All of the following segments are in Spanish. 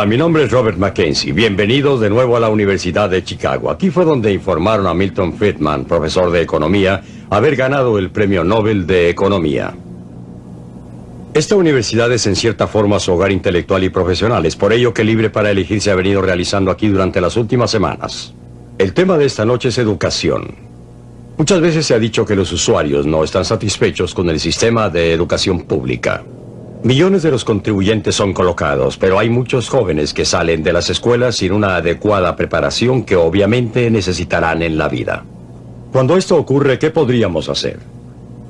Hola, mi nombre es Robert Mackenzie. Bienvenidos de nuevo a la Universidad de Chicago. Aquí fue donde informaron a Milton Friedman, profesor de economía, haber ganado el Premio Nobel de Economía. Esta universidad es en cierta forma su hogar intelectual y profesional. Es por ello que Libre para Elegir se ha venido realizando aquí durante las últimas semanas. El tema de esta noche es educación. Muchas veces se ha dicho que los usuarios no están satisfechos con el sistema de educación pública. Millones de los contribuyentes son colocados, pero hay muchos jóvenes que salen de las escuelas sin una adecuada preparación que obviamente necesitarán en la vida. Cuando esto ocurre, ¿qué podríamos hacer?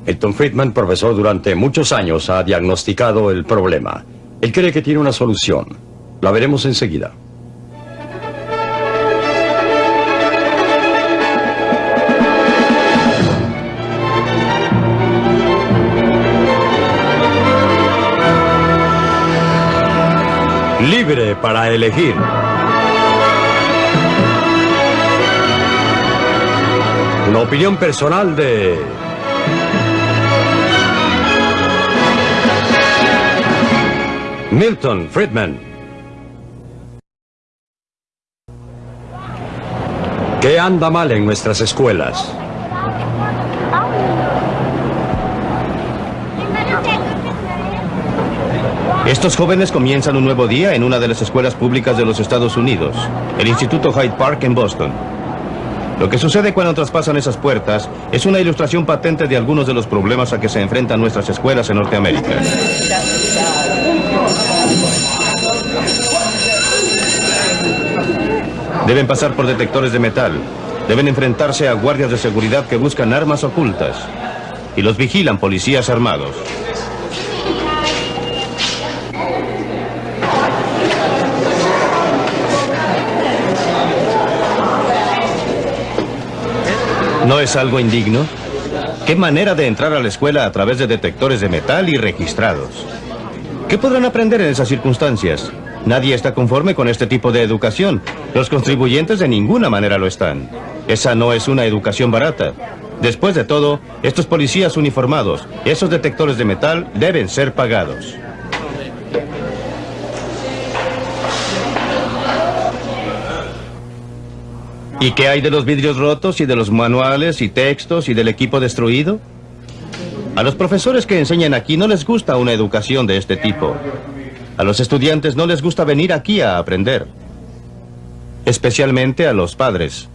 Elton Friedman, profesor durante muchos años, ha diagnosticado el problema. Él cree que tiene una solución. La veremos enseguida. Libre para elegir. Una opinión personal de... Milton Friedman. ¿Qué anda mal en nuestras escuelas? Estos jóvenes comienzan un nuevo día en una de las escuelas públicas de los Estados Unidos, el Instituto Hyde Park en Boston. Lo que sucede cuando traspasan esas puertas es una ilustración patente de algunos de los problemas a que se enfrentan nuestras escuelas en Norteamérica. Deben pasar por detectores de metal. Deben enfrentarse a guardias de seguridad que buscan armas ocultas. Y los vigilan policías armados. ¿No es algo indigno? ¿Qué manera de entrar a la escuela a través de detectores de metal y registrados? ¿Qué podrán aprender en esas circunstancias? Nadie está conforme con este tipo de educación. Los contribuyentes de ninguna manera lo están. Esa no es una educación barata. Después de todo, estos policías uniformados, esos detectores de metal, deben ser pagados. ¿Y qué hay de los vidrios rotos y de los manuales y textos y del equipo destruido? A los profesores que enseñan aquí no les gusta una educación de este tipo. A los estudiantes no les gusta venir aquí a aprender. Especialmente a los padres.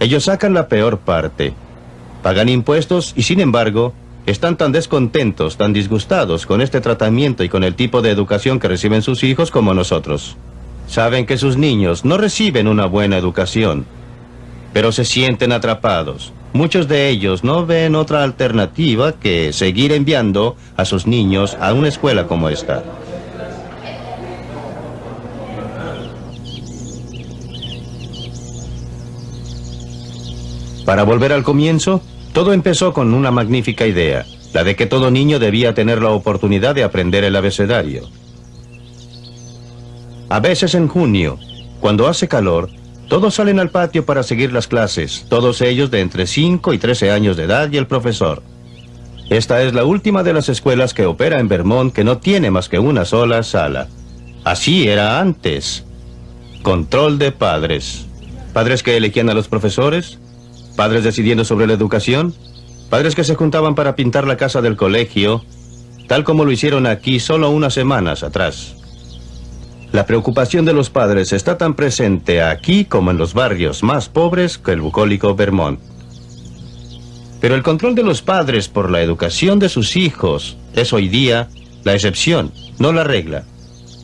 Ellos sacan la peor parte. Pagan impuestos y sin embargo están tan descontentos, tan disgustados con este tratamiento y con el tipo de educación que reciben sus hijos como nosotros. Saben que sus niños no reciben una buena educación pero se sienten atrapados. Muchos de ellos no ven otra alternativa que seguir enviando a sus niños a una escuela como esta. Para volver al comienzo, todo empezó con una magnífica idea, la de que todo niño debía tener la oportunidad de aprender el abecedario. A veces en junio, cuando hace calor, todos salen al patio para seguir las clases, todos ellos de entre 5 y 13 años de edad y el profesor. Esta es la última de las escuelas que opera en Vermont que no tiene más que una sola sala. Así era antes. Control de padres. Padres que elegían a los profesores, padres decidiendo sobre la educación, padres que se juntaban para pintar la casa del colegio, tal como lo hicieron aquí solo unas semanas atrás. La preocupación de los padres está tan presente aquí como en los barrios más pobres que el bucólico Vermont. Pero el control de los padres por la educación de sus hijos es hoy día la excepción, no la regla.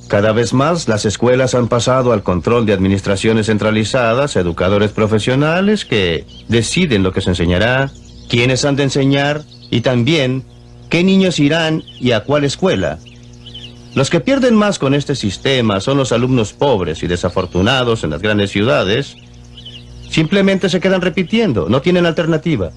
Cada vez más las escuelas han pasado al control de administraciones centralizadas, educadores profesionales que deciden lo que se enseñará, quiénes han de enseñar y también qué niños irán y a cuál escuela. Los que pierden más con este sistema son los alumnos pobres y desafortunados en las grandes ciudades. Simplemente se quedan repitiendo, no tienen alternativa.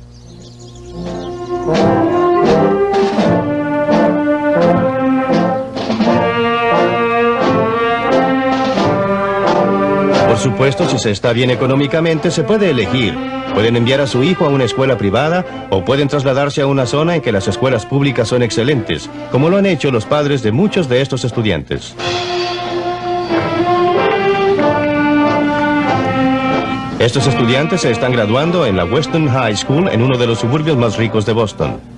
supuesto, si se está bien económicamente, se puede elegir. Pueden enviar a su hijo a una escuela privada o pueden trasladarse a una zona en que las escuelas públicas son excelentes, como lo han hecho los padres de muchos de estos estudiantes. Estos estudiantes se están graduando en la Weston High School en uno de los suburbios más ricos de Boston.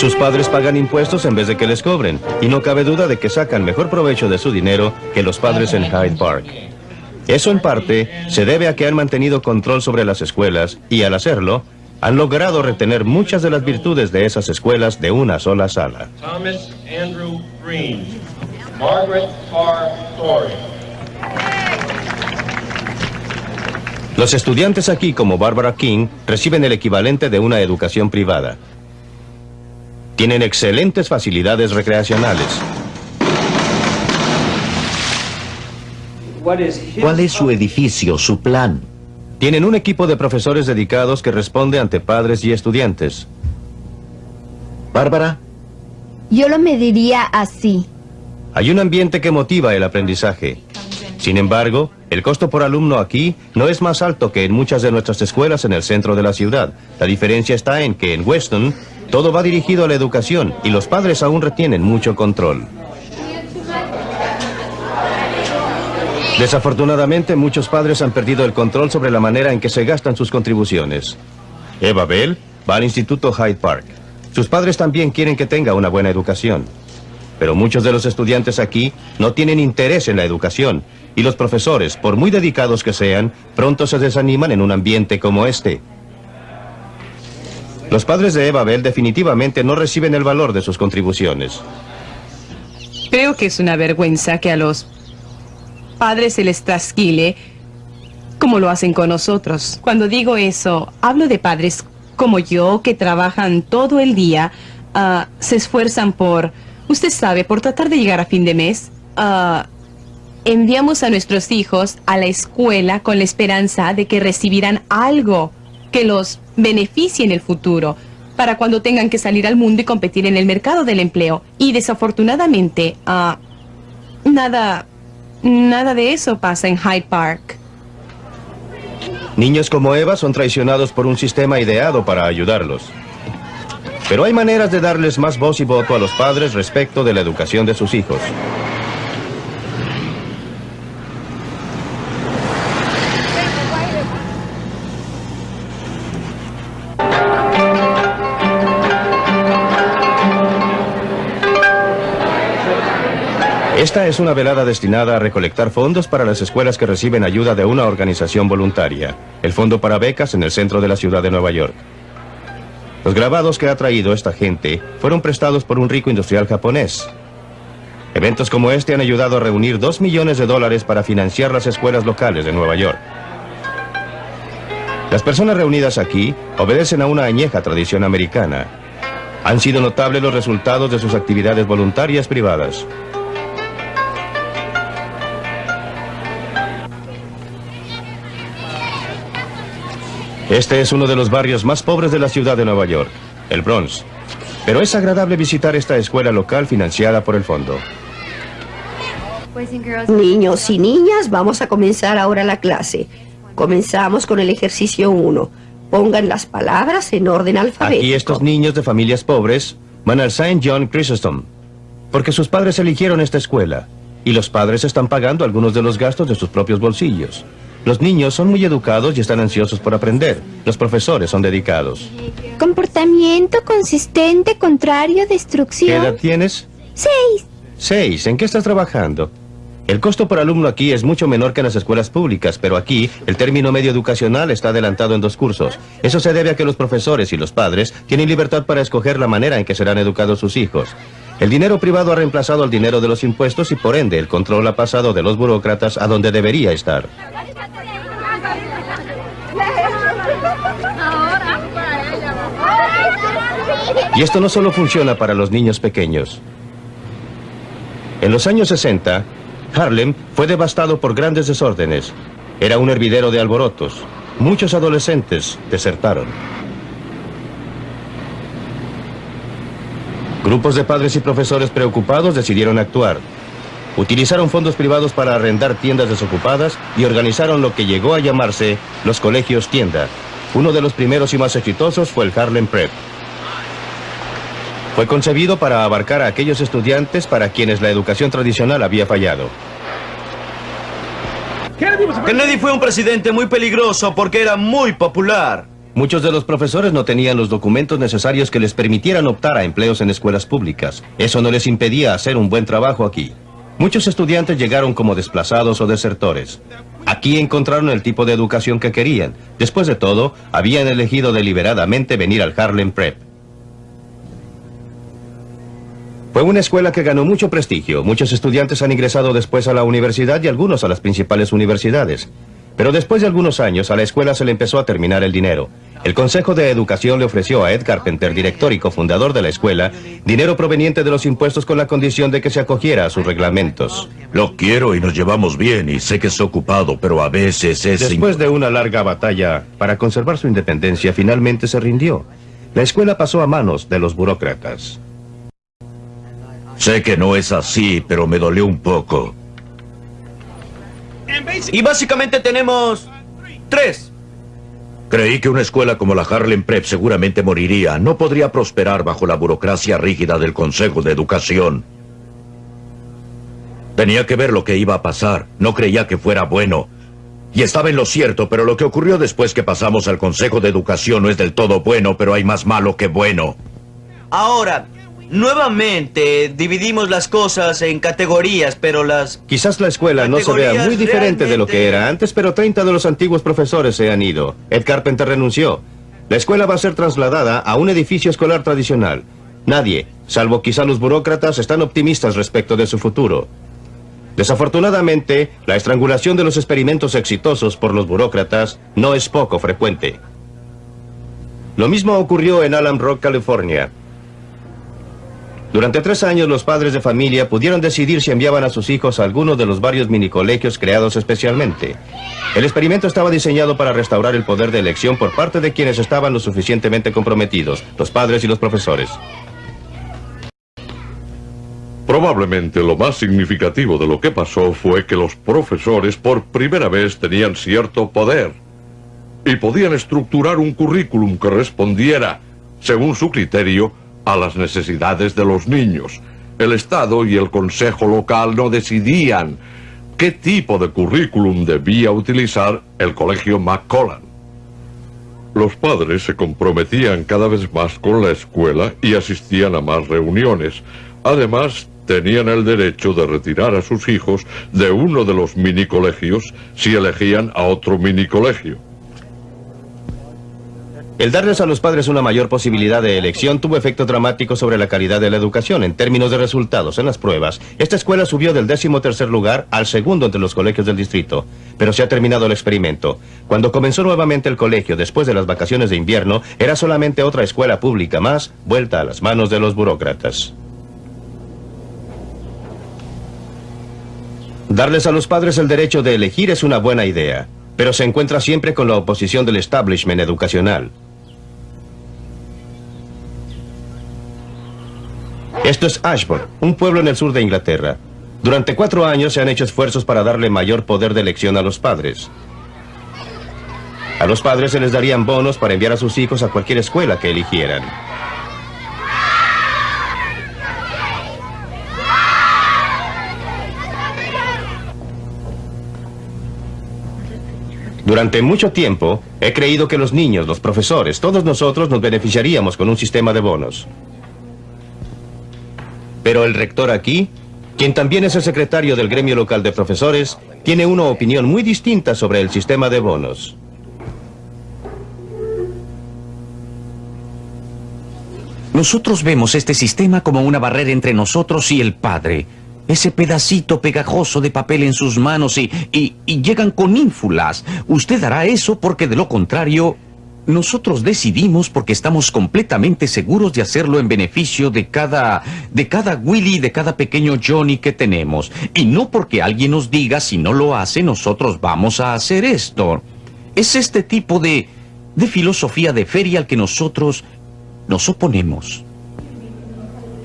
Sus padres pagan impuestos en vez de que les cobren, y no cabe duda de que sacan mejor provecho de su dinero que los padres en Hyde Park. Eso en parte se debe a que han mantenido control sobre las escuelas y al hacerlo, han logrado retener muchas de las virtudes de esas escuelas de una sola sala. Thomas Andrew Green, Margaret. Story. Los estudiantes aquí, como Barbara King, reciben el equivalente de una educación privada. Tienen excelentes facilidades recreacionales. ¿Cuál es su edificio, su plan? Tienen un equipo de profesores dedicados que responde ante padres y estudiantes. Bárbara, Yo lo mediría así. Hay un ambiente que motiva el aprendizaje. Sin embargo, el costo por alumno aquí no es más alto que en muchas de nuestras escuelas en el centro de la ciudad. La diferencia está en que en Weston todo va dirigido a la educación y los padres aún retienen mucho control. Desafortunadamente, muchos padres han perdido el control sobre la manera en que se gastan sus contribuciones. Eva Bell va al Instituto Hyde Park. Sus padres también quieren que tenga una buena educación. Pero muchos de los estudiantes aquí no tienen interés en la educación y los profesores, por muy dedicados que sean, pronto se desaniman en un ambiente como este. Los padres de Eva Bell definitivamente no reciben el valor de sus contribuciones. Creo que es una vergüenza que a los padres se les trasquile como lo hacen con nosotros. Cuando digo eso, hablo de padres como yo que trabajan todo el día, ah, se esfuerzan por, usted sabe, por tratar de llegar a fin de mes. Ah, enviamos a nuestros hijos a la escuela con la esperanza de que recibirán algo que los beneficie en el futuro para cuando tengan que salir al mundo y competir en el mercado del empleo. Y desafortunadamente, ah, nada, nada de eso pasa en Hyde Park. Niños como Eva son traicionados por un sistema ideado para ayudarlos. Pero hay maneras de darles más voz y voto a los padres respecto de la educación de sus hijos. Esta es una velada destinada a recolectar fondos para las escuelas que reciben ayuda de una organización voluntaria, el Fondo para Becas en el centro de la ciudad de Nueva York. Los grabados que ha traído esta gente fueron prestados por un rico industrial japonés. Eventos como este han ayudado a reunir dos millones de dólares para financiar las escuelas locales de Nueva York. Las personas reunidas aquí obedecen a una añeja tradición americana. Han sido notables los resultados de sus actividades voluntarias privadas. Este es uno de los barrios más pobres de la ciudad de Nueva York, el Bronx. Pero es agradable visitar esta escuela local financiada por el fondo. Niños y niñas, vamos a comenzar ahora la clase. Comenzamos con el ejercicio 1. Pongan las palabras en orden alfabético. Aquí estos niños de familias pobres van al St. John Chrysostom, porque sus padres eligieron esta escuela, y los padres están pagando algunos de los gastos de sus propios bolsillos. Los niños son muy educados y están ansiosos por aprender. Los profesores son dedicados. Comportamiento consistente, contrario, ¿Qué destrucción. edad tienes? Seis. Seis. ¿En qué estás trabajando? El costo por alumno aquí es mucho menor que en las escuelas públicas, pero aquí el término medio educacional está adelantado en dos cursos. Eso se debe a que los profesores y los padres tienen libertad para escoger la manera en que serán educados sus hijos. El dinero privado ha reemplazado al dinero de los impuestos y por ende el control ha pasado de los burócratas a donde debería estar. Y esto no solo funciona para los niños pequeños. En los años 60, Harlem fue devastado por grandes desórdenes. Era un hervidero de alborotos. Muchos adolescentes desertaron. Grupos de padres y profesores preocupados decidieron actuar. Utilizaron fondos privados para arrendar tiendas desocupadas y organizaron lo que llegó a llamarse los colegios tienda. Uno de los primeros y más exitosos fue el Harlem Prep. Fue concebido para abarcar a aquellos estudiantes para quienes la educación tradicional había fallado. Kennedy fue un presidente muy peligroso porque era muy popular. Muchos de los profesores no tenían los documentos necesarios que les permitieran optar a empleos en escuelas públicas. Eso no les impedía hacer un buen trabajo aquí. Muchos estudiantes llegaron como desplazados o desertores. Aquí encontraron el tipo de educación que querían. Después de todo, habían elegido deliberadamente venir al Harlem Prep. Fue una escuela que ganó mucho prestigio. Muchos estudiantes han ingresado después a la universidad y algunos a las principales universidades. Pero después de algunos años, a la escuela se le empezó a terminar el dinero. El Consejo de Educación le ofreció a Ed Carpenter, director y cofundador de la escuela, dinero proveniente de los impuestos con la condición de que se acogiera a sus reglamentos. Lo quiero y nos llevamos bien y sé que es ocupado, pero a veces es... Después de una larga batalla para conservar su independencia, finalmente se rindió. La escuela pasó a manos de los burócratas. Sé que no es así, pero me dolió un poco. Y básicamente tenemos tres. Creí que una escuela como la Harlem Prep seguramente moriría. No podría prosperar bajo la burocracia rígida del Consejo de Educación. Tenía que ver lo que iba a pasar. No creía que fuera bueno. Y estaba en lo cierto, pero lo que ocurrió después que pasamos al Consejo de Educación no es del todo bueno, pero hay más malo que bueno. Ahora, nuevamente dividimos las cosas en categorías, pero las... Quizás la escuela no se vea muy diferente de lo que era antes, pero 30 de los antiguos profesores se han ido. Ed Carpenter renunció. La escuela va a ser trasladada a un edificio escolar tradicional. Nadie, salvo quizá los burócratas, están optimistas respecto de su futuro. Desafortunadamente, la estrangulación de los experimentos exitosos por los burócratas no es poco frecuente. Lo mismo ocurrió en Allen Rock, California. Durante tres años los padres de familia pudieron decidir si enviaban a sus hijos a alguno de los varios minicolegios creados especialmente. El experimento estaba diseñado para restaurar el poder de elección por parte de quienes estaban lo suficientemente comprometidos, los padres y los profesores. Probablemente lo más significativo de lo que pasó fue que los profesores por primera vez tenían cierto poder y podían estructurar un currículum que respondiera, según su criterio, a las necesidades de los niños. El Estado y el Consejo local no decidían qué tipo de currículum debía utilizar el Colegio McCollan. Los padres se comprometían cada vez más con la escuela y asistían a más reuniones. Además, tenían el derecho de retirar a sus hijos de uno de los mini colegios si elegían a otro mini colegio. El darles a los padres una mayor posibilidad de elección tuvo efecto dramático sobre la calidad de la educación. En términos de resultados en las pruebas, esta escuela subió del décimo tercer lugar al segundo entre los colegios del distrito. Pero se ha terminado el experimento. Cuando comenzó nuevamente el colegio después de las vacaciones de invierno, era solamente otra escuela pública más, vuelta a las manos de los burócratas. Darles a los padres el derecho de elegir es una buena idea, pero se encuentra siempre con la oposición del establishment educacional. Esto es Ashburn, un pueblo en el sur de Inglaterra. Durante cuatro años se han hecho esfuerzos para darle mayor poder de elección a los padres. A los padres se les darían bonos para enviar a sus hijos a cualquier escuela que eligieran. Durante mucho tiempo, he creído que los niños, los profesores, todos nosotros nos beneficiaríamos con un sistema de bonos. Pero el rector aquí, quien también es el secretario del gremio local de profesores, tiene una opinión muy distinta sobre el sistema de bonos. Nosotros vemos este sistema como una barrera entre nosotros y el padre. Ese pedacito pegajoso de papel en sus manos y, y, y llegan con ínfulas. Usted hará eso porque de lo contrario nosotros decidimos porque estamos completamente seguros de hacerlo en beneficio de cada, de cada Willy, de cada pequeño Johnny que tenemos. Y no porque alguien nos diga si no lo hace, nosotros vamos a hacer esto. Es este tipo de, de filosofía de feria al que nosotros nos oponemos.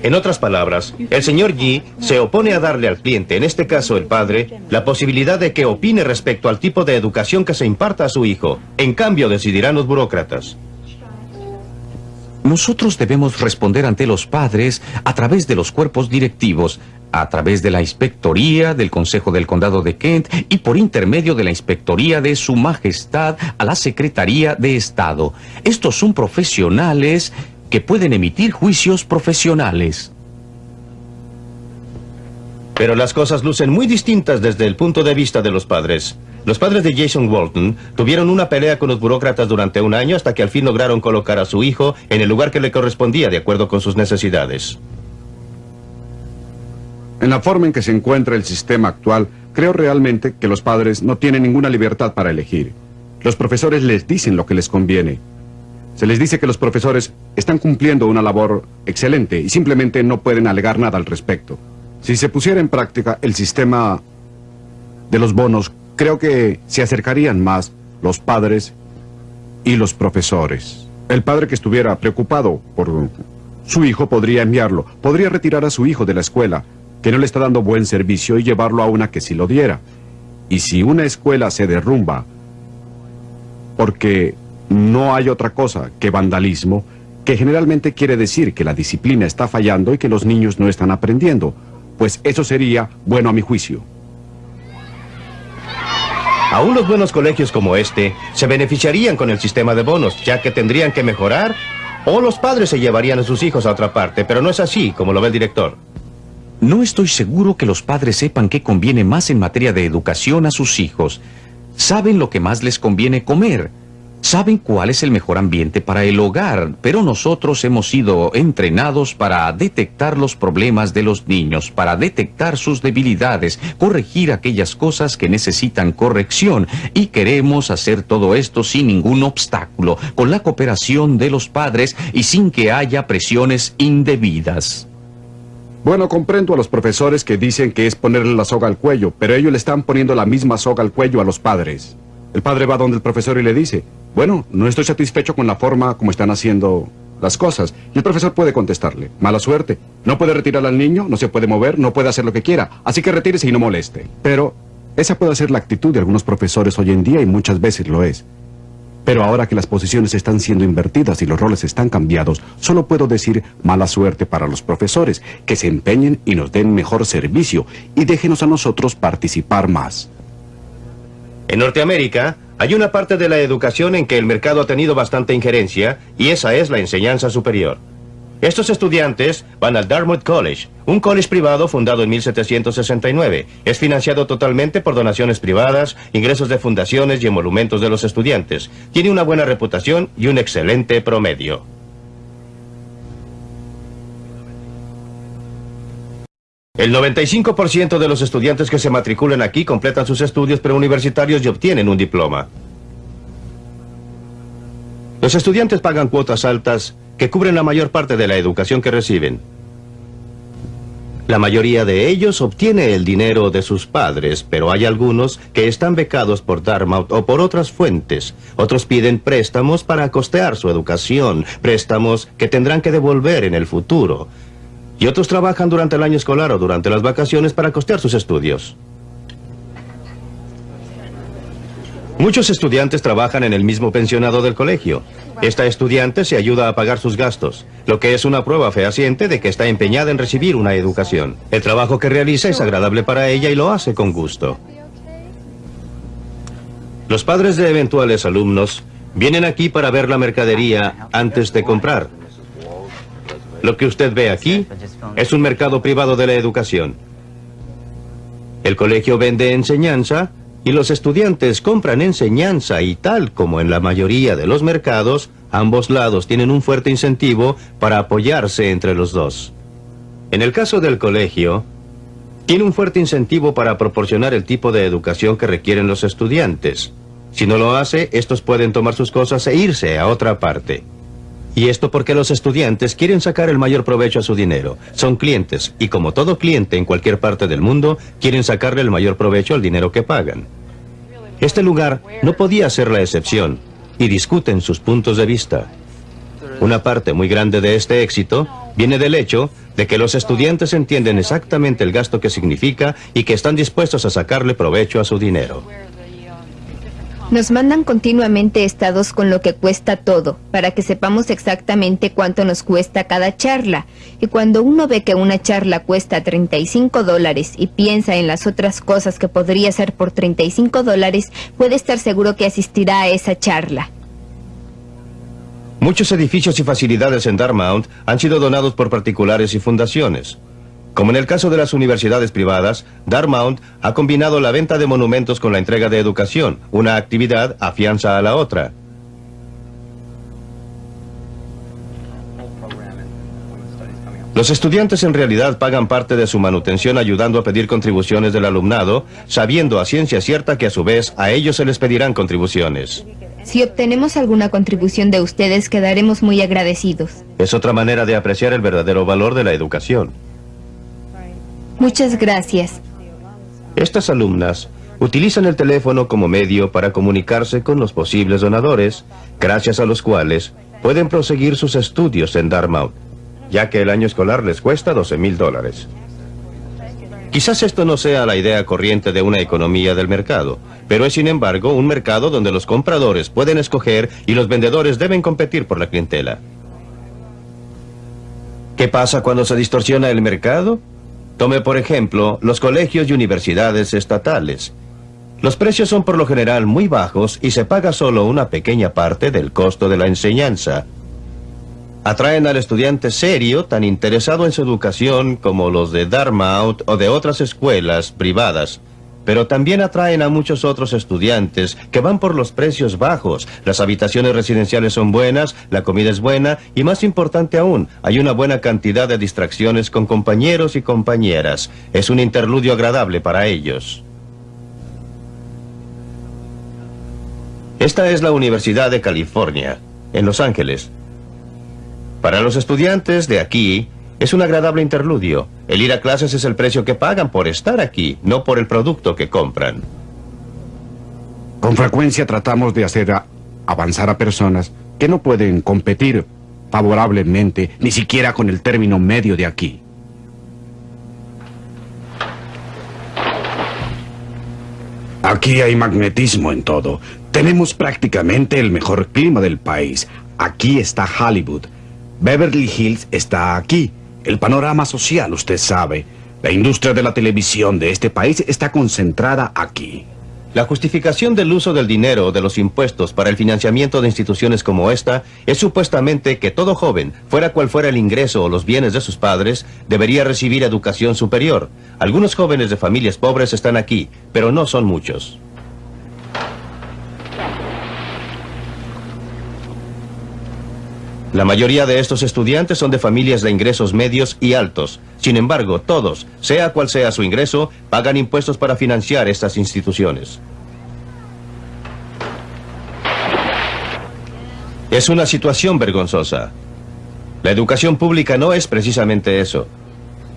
En otras palabras, el señor Yi se opone a darle al cliente, en este caso el padre, la posibilidad de que opine respecto al tipo de educación que se imparta a su hijo. En cambio, decidirán los burócratas. Nosotros debemos responder ante los padres a través de los cuerpos directivos, a través de la Inspectoría del Consejo del Condado de Kent y por intermedio de la Inspectoría de Su Majestad a la Secretaría de Estado. Estos son profesionales que pueden emitir juicios profesionales. Pero las cosas lucen muy distintas desde el punto de vista de los padres. Los padres de Jason Walton tuvieron una pelea con los burócratas durante un año hasta que al fin lograron colocar a su hijo en el lugar que le correspondía de acuerdo con sus necesidades. En la forma en que se encuentra el sistema actual, creo realmente que los padres no tienen ninguna libertad para elegir. Los profesores les dicen lo que les conviene. Se les dice que los profesores están cumpliendo una labor excelente y simplemente no pueden alegar nada al respecto. Si se pusiera en práctica el sistema de los bonos, creo que se acercarían más los padres y los profesores. El padre que estuviera preocupado por su hijo podría enviarlo, podría retirar a su hijo de la escuela, que no le está dando buen servicio y llevarlo a una que sí lo diera. Y si una escuela se derrumba porque no hay otra cosa que vandalismo, que generalmente quiere decir que la disciplina está fallando y que los niños no están aprendiendo, pues eso sería bueno a mi juicio. Aún los buenos colegios como este se beneficiarían con el sistema de bonos, ya que tendrían que mejorar o los padres se llevarían a sus hijos a otra parte, pero no es así, como lo ve el director. No estoy seguro que los padres sepan qué conviene más en materia de educación a sus hijos. Saben lo que más les conviene comer. Saben cuál es el mejor ambiente para el hogar, pero nosotros hemos sido entrenados para detectar los problemas de los niños, para detectar sus debilidades, corregir aquellas cosas que necesitan corrección y queremos hacer todo esto sin ningún obstáculo, con la cooperación de los padres y sin que haya presiones indebidas. Bueno, comprendo a los profesores que dicen que es ponerle la soga al cuello, pero ellos le están poniendo la misma soga al cuello a los padres. El padre va donde el profesor y le dice, bueno, no estoy satisfecho con la forma como están haciendo las cosas. Y el profesor puede contestarle, mala suerte. No puede retirar al niño, no se puede mover, no puede hacer lo que quiera. Así que retírese y no moleste. Pero esa puede ser la actitud de algunos profesores hoy en día y muchas veces lo es. Pero ahora que las posiciones están siendo invertidas y los roles están cambiados, solo puedo decir mala suerte para los profesores, que se empeñen y nos den mejor servicio y déjenos a nosotros participar más. En Norteamérica, hay una parte de la educación en que el mercado ha tenido bastante injerencia y esa es la enseñanza superior. Estos estudiantes van al Dartmouth College, un college privado fundado en 1769. Es financiado totalmente por donaciones privadas, ingresos de fundaciones y emolumentos de los estudiantes. Tiene una buena reputación y un excelente promedio. El 95% de los estudiantes que se matriculan aquí completan sus estudios preuniversitarios y obtienen un diploma. Los estudiantes pagan cuotas altas que cubren la mayor parte de la educación que reciben. La mayoría de ellos obtiene el dinero de sus padres, pero hay algunos que están becados por Dartmouth o por otras fuentes. Otros piden préstamos para costear su educación, préstamos que tendrán que devolver en el futuro. Y otros trabajan durante el año escolar o durante las vacaciones para costear sus estudios. Muchos estudiantes trabajan en el mismo pensionado del colegio. Esta estudiante se ayuda a pagar sus gastos, lo que es una prueba fehaciente de que está empeñada en recibir una educación. El trabajo que realiza es agradable para ella y lo hace con gusto. Los padres de eventuales alumnos vienen aquí para ver la mercadería antes de comprar. Lo que usted ve aquí es un mercado privado de la educación. El colegio vende enseñanza y los estudiantes compran enseñanza y tal como en la mayoría de los mercados, ambos lados tienen un fuerte incentivo para apoyarse entre los dos. En el caso del colegio, tiene un fuerte incentivo para proporcionar el tipo de educación que requieren los estudiantes. Si no lo hace, estos pueden tomar sus cosas e irse a otra parte. Y esto porque los estudiantes quieren sacar el mayor provecho a su dinero. Son clientes y como todo cliente en cualquier parte del mundo, quieren sacarle el mayor provecho al dinero que pagan. Este lugar no podía ser la excepción y discuten sus puntos de vista. Una parte muy grande de este éxito viene del hecho de que los estudiantes entienden exactamente el gasto que significa y que están dispuestos a sacarle provecho a su dinero. Nos mandan continuamente estados con lo que cuesta todo, para que sepamos exactamente cuánto nos cuesta cada charla. Y cuando uno ve que una charla cuesta 35 dólares y piensa en las otras cosas que podría ser por 35 dólares, puede estar seguro que asistirá a esa charla. Muchos edificios y facilidades en Dartmouth han sido donados por particulares y fundaciones. Como en el caso de las universidades privadas, Dartmouth ha combinado la venta de monumentos con la entrega de educación. Una actividad afianza a la otra. Los estudiantes en realidad pagan parte de su manutención ayudando a pedir contribuciones del alumnado, sabiendo a ciencia cierta que a su vez a ellos se les pedirán contribuciones. Si obtenemos alguna contribución de ustedes, quedaremos muy agradecidos. Es otra manera de apreciar el verdadero valor de la educación. Muchas gracias. Estas alumnas utilizan el teléfono como medio para comunicarse con los posibles donadores, gracias a los cuales pueden proseguir sus estudios en Dartmouth, ya que el año escolar les cuesta 12 mil dólares. Quizás esto no sea la idea corriente de una economía del mercado, pero es sin embargo un mercado donde los compradores pueden escoger y los vendedores deben competir por la clientela. ¿Qué pasa cuando se distorsiona el mercado? Tome por ejemplo los colegios y universidades estatales. Los precios son por lo general muy bajos y se paga solo una pequeña parte del costo de la enseñanza. Atraen al estudiante serio tan interesado en su educación como los de Dartmouth o de otras escuelas privadas pero también atraen a muchos otros estudiantes que van por los precios bajos. Las habitaciones residenciales son buenas, la comida es buena y más importante aún, hay una buena cantidad de distracciones con compañeros y compañeras. Es un interludio agradable para ellos. Esta es la Universidad de California, en Los Ángeles. Para los estudiantes de aquí, es un agradable interludio. El ir a clases es el precio que pagan por estar aquí, no por el producto que compran. Con frecuencia tratamos de hacer avanzar a personas que no pueden competir favorablemente ni siquiera con el término medio de aquí. Aquí hay magnetismo en todo. Tenemos prácticamente el mejor clima del país. Aquí está Hollywood. Beverly Hills está aquí. El panorama social, usted sabe. La industria de la televisión de este país está concentrada aquí. La justificación del uso del dinero de los impuestos para el financiamiento de instituciones como esta es supuestamente que todo joven, fuera cual fuera el ingreso o los bienes de sus padres, debería recibir educación superior. Algunos jóvenes de familias pobres están aquí, pero no son muchos. La mayoría de estos estudiantes son de familias de ingresos medios y altos. Sin embargo, todos, sea cual sea su ingreso, pagan impuestos para financiar estas instituciones. Es una situación vergonzosa. La educación pública no es precisamente eso.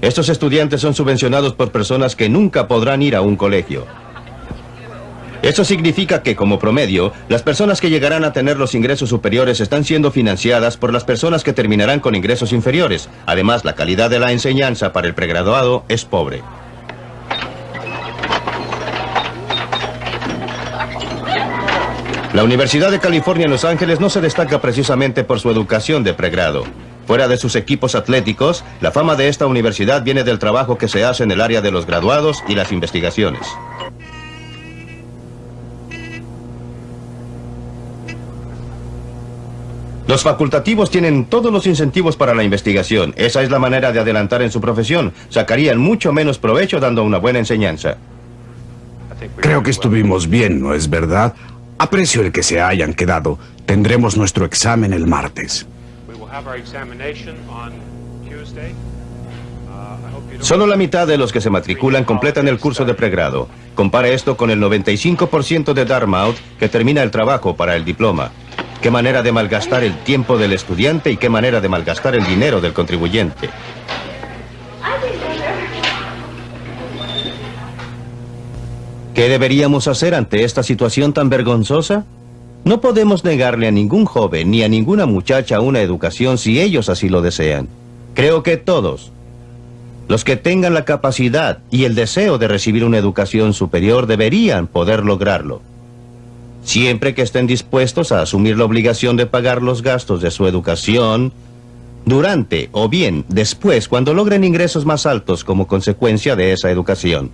Estos estudiantes son subvencionados por personas que nunca podrán ir a un colegio. Eso significa que, como promedio, las personas que llegarán a tener los ingresos superiores están siendo financiadas por las personas que terminarán con ingresos inferiores. Además, la calidad de la enseñanza para el pregraduado es pobre. La Universidad de California en Los Ángeles no se destaca precisamente por su educación de pregrado. Fuera de sus equipos atléticos, la fama de esta universidad viene del trabajo que se hace en el área de los graduados y las investigaciones. Los facultativos tienen todos los incentivos para la investigación. Esa es la manera de adelantar en su profesión. Sacarían mucho menos provecho dando una buena enseñanza. Creo que estuvimos bien, ¿no es verdad? Aprecio el que se hayan quedado. Tendremos nuestro examen el martes. Solo la mitad de los que se matriculan completan el curso de pregrado. Compare esto con el 95% de Dartmouth que termina el trabajo para el diploma. Qué manera de malgastar el tiempo del estudiante y qué manera de malgastar el dinero del contribuyente. ¿Qué deberíamos hacer ante esta situación tan vergonzosa? No podemos negarle a ningún joven ni a ninguna muchacha una educación si ellos así lo desean. Creo que todos, los que tengan la capacidad y el deseo de recibir una educación superior deberían poder lograrlo. Siempre que estén dispuestos a asumir la obligación de pagar los gastos de su educación durante o bien después cuando logren ingresos más altos como consecuencia de esa educación.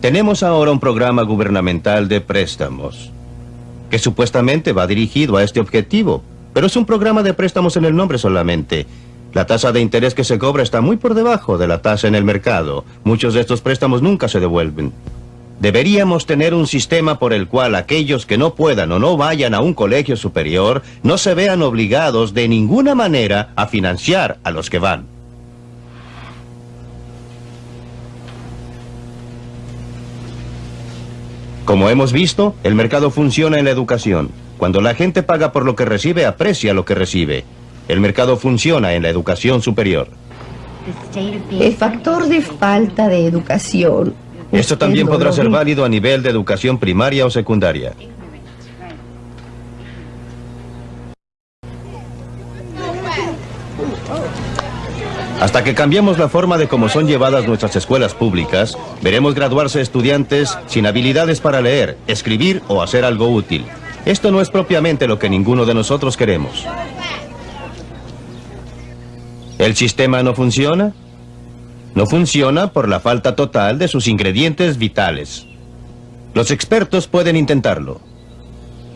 Tenemos ahora un programa gubernamental de préstamos que supuestamente va dirigido a este objetivo, pero es un programa de préstamos en el nombre solamente. La tasa de interés que se cobra está muy por debajo de la tasa en el mercado. Muchos de estos préstamos nunca se devuelven. Deberíamos tener un sistema por el cual aquellos que no puedan o no vayan a un colegio superior no se vean obligados de ninguna manera a financiar a los que van. Como hemos visto, el mercado funciona en la educación. Cuando la gente paga por lo que recibe, aprecia lo que recibe. El mercado funciona en la educación superior. El factor de falta de educación esto también podrá ser válido a nivel de educación primaria o secundaria. Hasta que cambiemos la forma de cómo son llevadas nuestras escuelas públicas, veremos graduarse estudiantes sin habilidades para leer, escribir o hacer algo útil. Esto no es propiamente lo que ninguno de nosotros queremos. ¿El sistema no funciona? No funciona por la falta total de sus ingredientes vitales. Los expertos pueden intentarlo,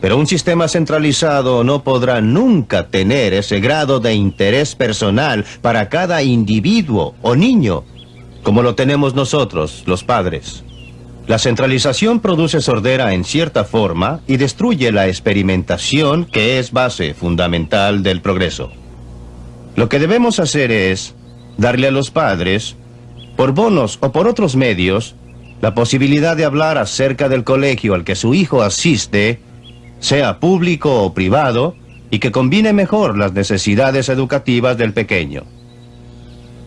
pero un sistema centralizado no podrá nunca tener ese grado de interés personal para cada individuo o niño, como lo tenemos nosotros, los padres. La centralización produce sordera en cierta forma y destruye la experimentación que es base fundamental del progreso. Lo que debemos hacer es darle a los padres por bonos o por otros medios, la posibilidad de hablar acerca del colegio al que su hijo asiste, sea público o privado, y que combine mejor las necesidades educativas del pequeño.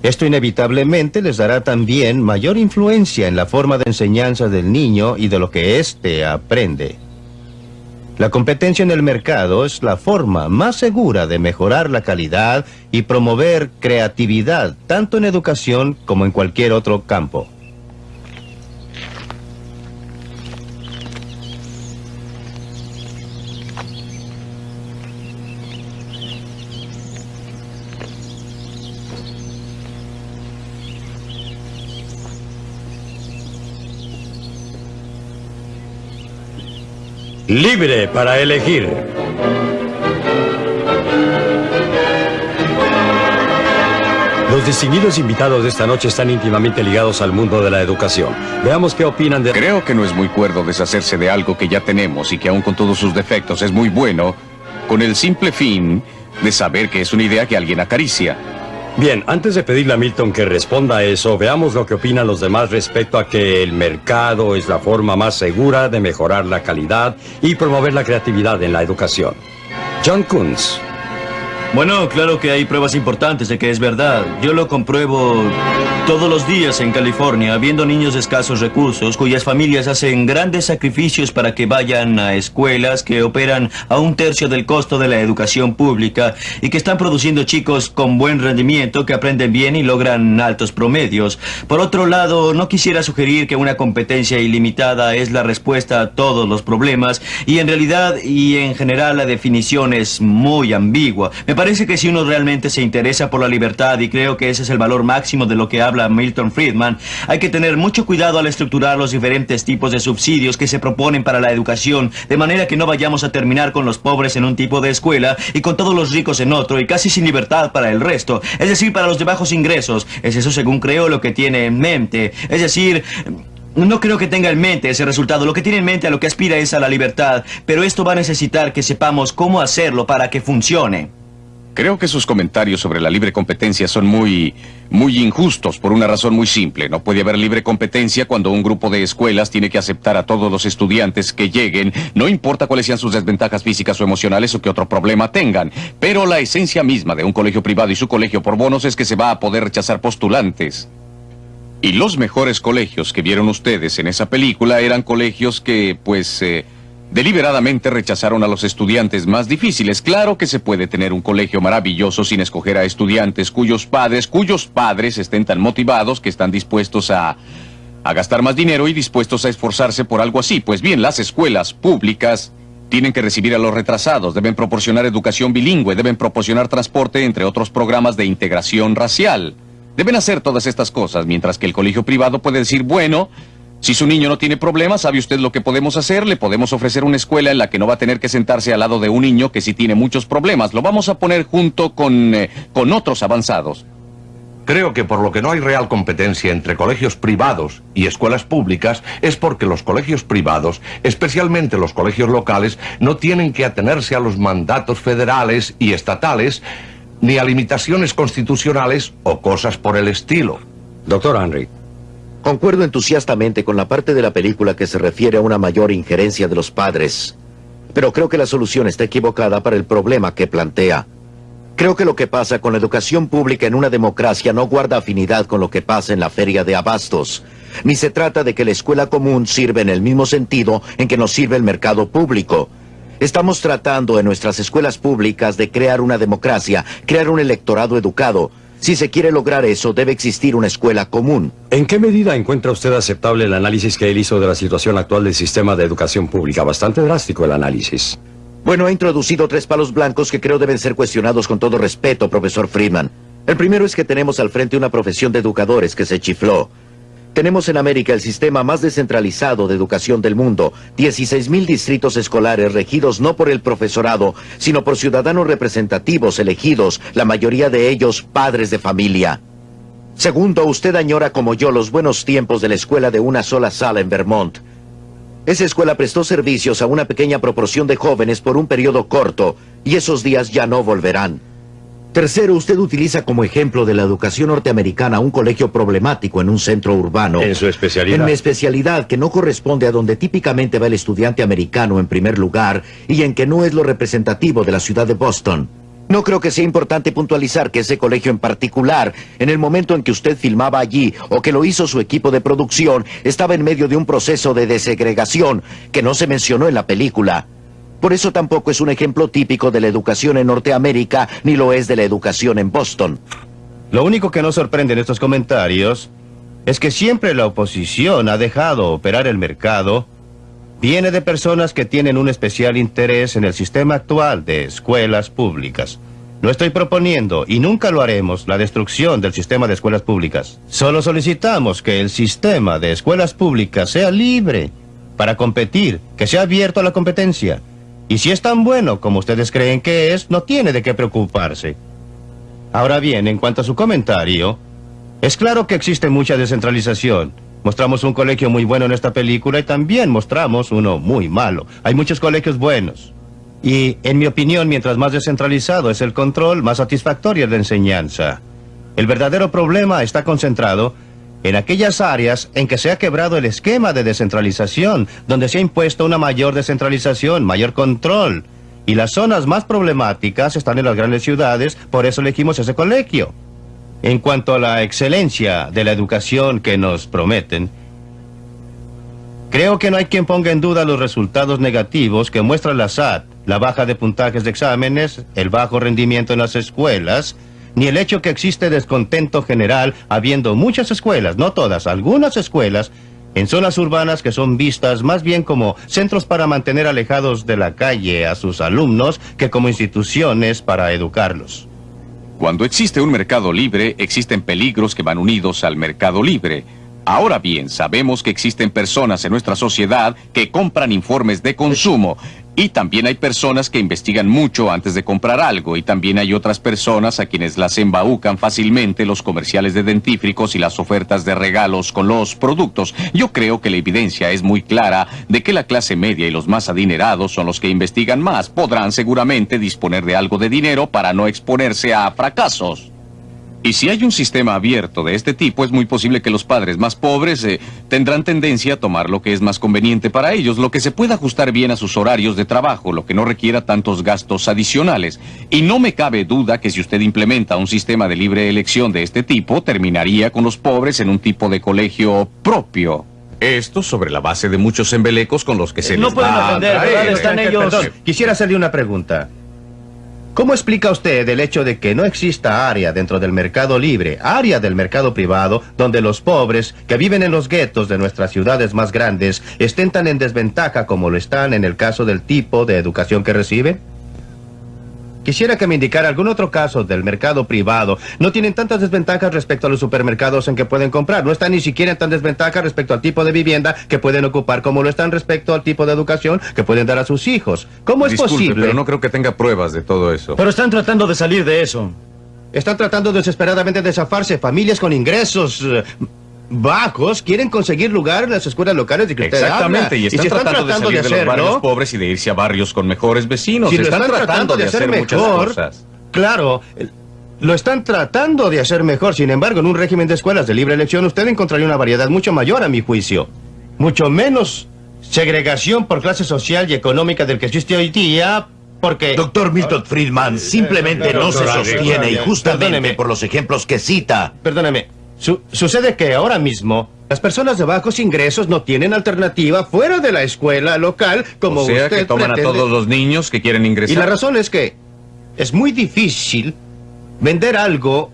Esto inevitablemente les dará también mayor influencia en la forma de enseñanza del niño y de lo que éste aprende. La competencia en el mercado es la forma más segura de mejorar la calidad y promover creatividad, tanto en educación como en cualquier otro campo. Libre para elegir. Los distinguidos invitados de esta noche están íntimamente ligados al mundo de la educación. Veamos qué opinan de... Creo que no es muy cuerdo deshacerse de algo que ya tenemos y que aún con todos sus defectos es muy bueno, con el simple fin de saber que es una idea que alguien acaricia. Bien, antes de pedirle a Milton que responda a eso, veamos lo que opinan los demás respecto a que el mercado es la forma más segura de mejorar la calidad y promover la creatividad en la educación. John Kunz. Bueno, claro que hay pruebas importantes de que es verdad. Yo lo compruebo todos los días en California, viendo niños de escasos recursos cuyas familias hacen grandes sacrificios para que vayan a escuelas que operan a un tercio del costo de la educación pública y que están produciendo chicos con buen rendimiento que aprenden bien y logran altos promedios. Por otro lado, no quisiera sugerir que una competencia ilimitada es la respuesta a todos los problemas y en realidad y en general la definición es muy ambigua parece que si uno realmente se interesa por la libertad, y creo que ese es el valor máximo de lo que habla Milton Friedman, hay que tener mucho cuidado al estructurar los diferentes tipos de subsidios que se proponen para la educación, de manera que no vayamos a terminar con los pobres en un tipo de escuela y con todos los ricos en otro, y casi sin libertad para el resto, es decir, para los de bajos ingresos. Es eso según creo lo que tiene en mente. Es decir... No creo que tenga en mente ese resultado. Lo que tiene en mente a lo que aspira es a la libertad. Pero esto va a necesitar que sepamos cómo hacerlo para que funcione. Creo que sus comentarios sobre la libre competencia son muy, muy injustos por una razón muy simple. No puede haber libre competencia cuando un grupo de escuelas tiene que aceptar a todos los estudiantes que lleguen, no importa cuáles sean sus desventajas físicas o emocionales o qué otro problema tengan. Pero la esencia misma de un colegio privado y su colegio por bonos es que se va a poder rechazar postulantes. Y los mejores colegios que vieron ustedes en esa película eran colegios que, pues... Eh, Deliberadamente rechazaron a los estudiantes más difíciles. Claro que se puede tener un colegio maravilloso sin escoger a estudiantes cuyos padres, cuyos padres estén tan motivados que están dispuestos a a gastar más dinero y dispuestos a esforzarse por algo así. Pues bien, las escuelas públicas tienen que recibir a los retrasados, deben proporcionar educación bilingüe, deben proporcionar transporte, entre otros programas de integración racial. Deben hacer todas estas cosas, mientras que el colegio privado puede decir, bueno, si su niño no tiene problemas, ¿sabe usted lo que podemos hacer? Le podemos ofrecer una escuela en la que no va a tener que sentarse al lado de un niño que sí tiene muchos problemas. Lo vamos a poner junto con, eh, con otros avanzados. Creo que por lo que no hay real competencia entre colegios privados y escuelas públicas es porque los colegios privados, especialmente los colegios locales, no tienen que atenerse a los mandatos federales y estatales ni a limitaciones constitucionales o cosas por el estilo. Doctor Henry. Concuerdo entusiastamente con la parte de la película que se refiere a una mayor injerencia de los padres. Pero creo que la solución está equivocada para el problema que plantea. Creo que lo que pasa con la educación pública en una democracia no guarda afinidad con lo que pasa en la feria de abastos. Ni se trata de que la escuela común sirve en el mismo sentido en que nos sirve el mercado público. Estamos tratando en nuestras escuelas públicas de crear una democracia, crear un electorado educado. Si se quiere lograr eso, debe existir una escuela común. ¿En qué medida encuentra usted aceptable el análisis que él hizo de la situación actual del sistema de educación pública? Bastante drástico el análisis. Bueno, ha introducido tres palos blancos que creo deben ser cuestionados con todo respeto, profesor Friedman. El primero es que tenemos al frente una profesión de educadores que se chifló. Tenemos en América el sistema más descentralizado de educación del mundo, 16.000 distritos escolares regidos no por el profesorado, sino por ciudadanos representativos elegidos, la mayoría de ellos padres de familia. Segundo, usted añora como yo los buenos tiempos de la escuela de una sola sala en Vermont. Esa escuela prestó servicios a una pequeña proporción de jóvenes por un periodo corto, y esos días ya no volverán. Tercero, usted utiliza como ejemplo de la educación norteamericana un colegio problemático en un centro urbano. En su especialidad. En mi especialidad, que no corresponde a donde típicamente va el estudiante americano en primer lugar y en que no es lo representativo de la ciudad de Boston. No creo que sea importante puntualizar que ese colegio en particular, en el momento en que usted filmaba allí o que lo hizo su equipo de producción, estaba en medio de un proceso de desegregación que no se mencionó en la película. Por eso tampoco es un ejemplo típico de la educación en Norteamérica, ni lo es de la educación en Boston. Lo único que nos sorprende en estos comentarios es que siempre la oposición ha dejado operar el mercado viene de personas que tienen un especial interés en el sistema actual de escuelas públicas. No estoy proponiendo, y nunca lo haremos, la destrucción del sistema de escuelas públicas. Solo solicitamos que el sistema de escuelas públicas sea libre para competir, que sea abierto a la competencia. Y si es tan bueno como ustedes creen que es, no tiene de qué preocuparse. Ahora bien, en cuanto a su comentario, es claro que existe mucha descentralización. Mostramos un colegio muy bueno en esta película y también mostramos uno muy malo. Hay muchos colegios buenos. Y, en mi opinión, mientras más descentralizado es el control, más satisfactoria es la enseñanza. El verdadero problema está concentrado en aquellas áreas en que se ha quebrado el esquema de descentralización, donde se ha impuesto una mayor descentralización, mayor control. Y las zonas más problemáticas están en las grandes ciudades, por eso elegimos ese colegio. En cuanto a la excelencia de la educación que nos prometen, creo que no hay quien ponga en duda los resultados negativos que muestra la SAT, la baja de puntajes de exámenes, el bajo rendimiento en las escuelas, ni el hecho que existe descontento general habiendo muchas escuelas, no todas, algunas escuelas, en zonas urbanas que son vistas más bien como centros para mantener alejados de la calle a sus alumnos que como instituciones para educarlos. Cuando existe un mercado libre, existen peligros que van unidos al mercado libre. Ahora bien, sabemos que existen personas en nuestra sociedad que compran informes de consumo y también hay personas que investigan mucho antes de comprar algo y también hay otras personas a quienes las embaucan fácilmente los comerciales de dentífricos y las ofertas de regalos con los productos. Yo creo que la evidencia es muy clara de que la clase media y los más adinerados son los que investigan más. Podrán seguramente disponer de algo de dinero para no exponerse a fracasos. Y si hay un sistema abierto de este tipo, es muy posible que los padres más pobres eh, tendrán tendencia a tomar lo que es más conveniente para ellos, lo que se pueda ajustar bien a sus horarios de trabajo, lo que no requiera tantos gastos adicionales. Y no me cabe duda que si usted implementa un sistema de libre elección de este tipo, terminaría con los pobres en un tipo de colegio propio. Esto sobre la base de muchos embelecos con los que se no les pueden da a ofender, atraer. ¿verdad? Están ellos... Perdón, quisiera hacerle una pregunta. ¿Cómo explica usted el hecho de que no exista área dentro del mercado libre, área del mercado privado, donde los pobres que viven en los guetos de nuestras ciudades más grandes estén tan en desventaja como lo están en el caso del tipo de educación que reciben? Quisiera que me indicara algún otro caso del mercado privado. No tienen tantas desventajas respecto a los supermercados en que pueden comprar. No están ni siquiera en tan desventaja respecto al tipo de vivienda que pueden ocupar como lo están respecto al tipo de educación que pueden dar a sus hijos. ¿Cómo es Disculpe, posible? pero no creo que tenga pruebas de todo eso. Pero están tratando de salir de eso. Están tratando desesperadamente de zafarse. Familias con ingresos eh, bajos quieren conseguir lugar en las escuelas locales de que usted Exactamente, habla. y están si tratando, de salir de, los barrios pobres y de irse a barrios con mejores vecinos. Si lo están, tratando de hacer, mejor, cosas. Claro, eh, lo están tratando de hacer mejor. Sin embargo, en un régimen de escuelas de libre elección, usted encontraría una variedad mucho mayor, a mi juicio. Mucho menos segregación por clase social y económica del que existe hoy día, porque... Doctor Milton Friedman, simplemente no se sostiene y justamente Perdóneme. por los ejemplos que cita. Perdóneme. Su- sucede que ahora mismo las personas de bajos ingresos no tienen alternativa fuera de la escuela local como o sea usted que toman pretende. a todos los niños que quieren ingresar. Y la razón es que es muy difícil vender algo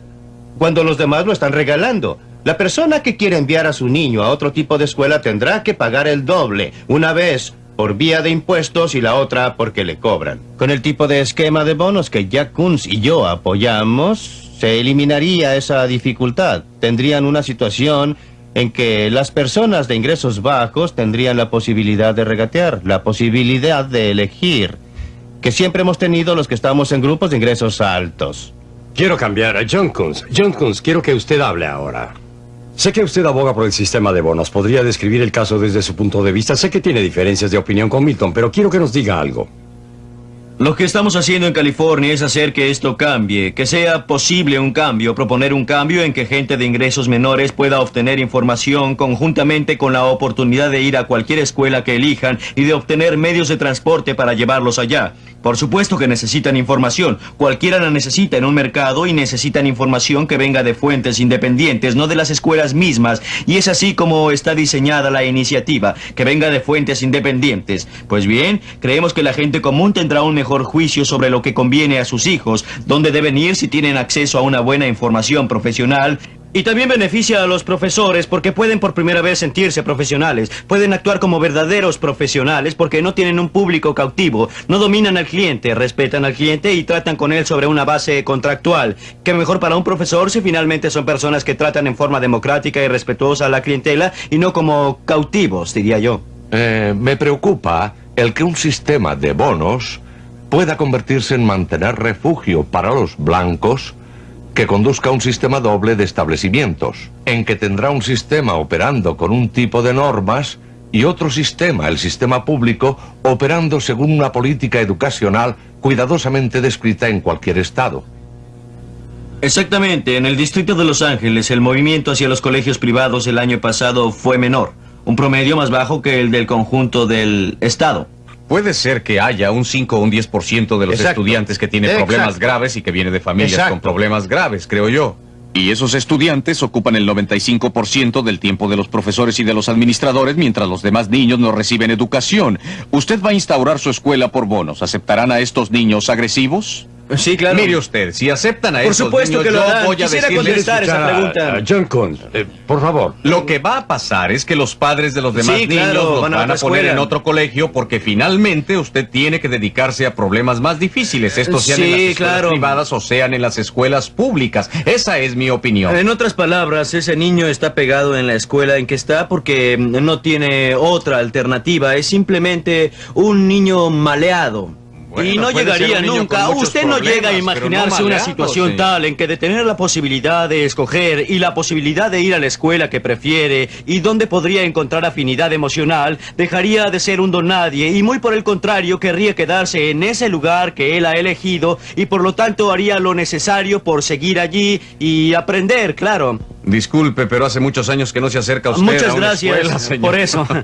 cuando los demás lo están regalando. La persona que quiere enviar a su niño a otro tipo de escuela tendrá que pagar el doble, una vez por vía de impuestos y la otra porque le cobran. Con el tipo de esquema de bonos que Jack Kunz y yo apoyamos, se eliminaría esa dificultad. Tendrían una situación en que las personas de ingresos bajos tendrían la posibilidad de regatear, la posibilidad de elegir, que siempre hemos tenido los que estamos en grupos de ingresos altos. Quiero cambiar a John Kunz. John Kunz, quiero que usted hable ahora. Sé que usted aboga por el sistema de bonos. ¿Podría describir el caso desde su punto de vista? Sé que tiene diferencias de opinión con Milton, pero quiero que nos diga algo. Lo que estamos haciendo en California es hacer que esto cambie, que sea posible un cambio, proponer un cambio en que gente de ingresos menores pueda obtener información conjuntamente con la oportunidad de ir a cualquier escuela que elijan y de obtener medios de transporte para llevarlos allá. Por supuesto que necesitan información, cualquiera la necesita en un mercado y necesitan información que venga de fuentes independientes, no de las escuelas mismas, y es así como está diseñada la iniciativa, que venga de fuentes independientes. Pues bien, creemos que la gente común tendrá un mejor juicio sobre lo que conviene a sus hijos, dónde deben ir si tienen acceso a una buena información profesional, y también beneficia a los profesores porque pueden por primera vez sentirse profesionales, pueden actuar como verdaderos profesionales porque no tienen un público cautivo, no dominan al cliente, respetan al cliente y tratan con él sobre una base contractual. Que mejor para un profesor si finalmente son personas que tratan en forma democrática y respetuosa a la clientela y no como cautivos, diría yo. Eh, me preocupa el que un sistema de bonos pueda convertirse en mantener refugio para los blancos que conduzca un sistema doble de establecimientos, en que tendrá un sistema operando con un tipo de normas y otro sistema, el sistema público, operando según una política educacional cuidadosamente descrita en cualquier estado. Exactamente, en el distrito de Los Ángeles el movimiento hacia los colegios privados el año pasado fue menor, un promedio más bajo que el del conjunto del estado. Puede ser que haya un 5 o un 10% de los Exacto. estudiantes que tienen Exacto. problemas graves y que viene de familias Exacto. con problemas graves, creo yo. Y esos estudiantes ocupan el 95% del tiempo de los profesores y de los administradores, mientras los demás niños no reciben educación. Usted va a instaurar su escuela por bonos. ¿Aceptarán a estos niños agresivos? Sí, claro. Mire usted, si aceptan a Por estos supuesto niños, que lo yo harán. voy a Quisiera contestar esa pregunta. a John Kunz, eh, por favor. Lo que va a pasar es que los padres de los demás Sí, niños claro, los van van a poner en otro colegio porque finalmente usted tiene que dedicarse a problemas más difíciles. Estos sean en las escuelas claro. privadas o sean en las escuelas públicas. Esa es mi opinión. En otras palabras, ese niño está pegado en la escuela en que está porque mm, no tiene otra alternativa. Es simplemente un niño maleado. Bueno, y no llegaría nunca. Usted no llega a no imaginarse una situación tal en que de tener la posibilidad de escoger y la posibilidad de ir a la escuela que prefiere y donde podría encontrar afinidad emocional, dejaría de ser un don nadie y muy por el contrario querría quedarse en ese lugar que él ha elegido y por lo tanto haría lo necesario por seguir allí y aprender, claro. Disculpe, pero hace muchos años que no se acerca usted a Muchas una gracias escuela, señor. por eso.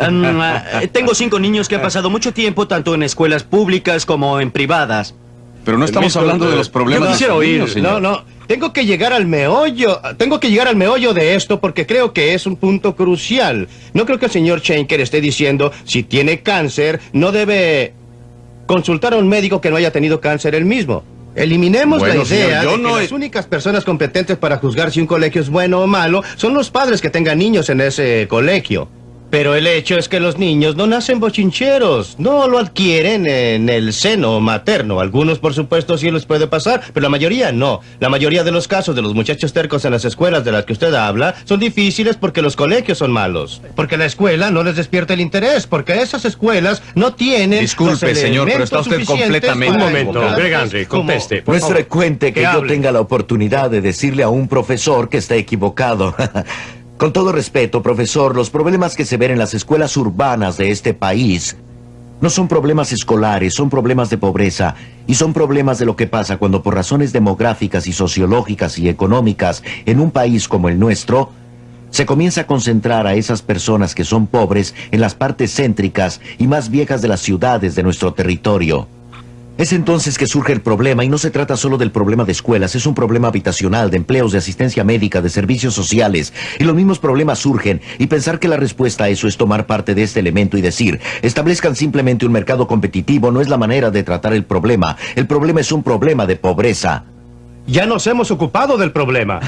Um, ah, tengo cinco niños que han pasado mucho tiempo tanto en escuelas públicas como en privadas. Pero no estamos hablando de los problemas Yo quisiera de los oír. niños, señor. no, no. Tengo que llegar al meollo. Tengo que llegar al meollo de esto porque creo que es un punto crucial. No creo que el señor Schenker esté diciendo si tiene cáncer no debe consultar a un médico que no haya tenido cáncer él mismo. Eliminemos Bueno, la idea señor, yo de que he- las únicas personas competentes para juzgar si un colegio es bueno o malo son los padres que tengan niños en ese colegio. Pero el hecho es que los niños no nacen bochincheros, no lo adquieren en el seno materno. Algunos, por supuesto, sí les puede pasar, pero la mayoría no. La mayoría de los casos de los muchachos tercos en las escuelas de las que usted habla son difíciles porque los colegios son malos. Porque la escuela no les despierta el interés, porque esas escuelas no tienen Disculpe, los señor, pero está usted completamente Un momento, Greg Henry, conteste, por No es favor. frecuente que, Que yo hable. tenga la oportunidad de decirle a un profesor que está equivocado. Con todo respeto, profesor, los problemas que se ven en las escuelas urbanas de este país no son problemas escolares, son problemas de pobreza y son problemas de lo que pasa cuando por razones demográficas y sociológicas y económicas en un país como el nuestro, se comienza a concentrar a esas personas que son pobres en las partes céntricas y más viejas de las ciudades de nuestro territorio. Es entonces que surge el problema y no se trata solo del problema de escuelas, es un problema habitacional, de empleos, de asistencia médica, de servicios sociales. Y los mismos problemas surgen y pensar que la respuesta a eso es tomar parte de este elemento y decir, establezcan simplemente un mercado competitivo no es la manera de tratar el problema. El problema es un problema de pobreza. Ya nos hemos ocupado del problema.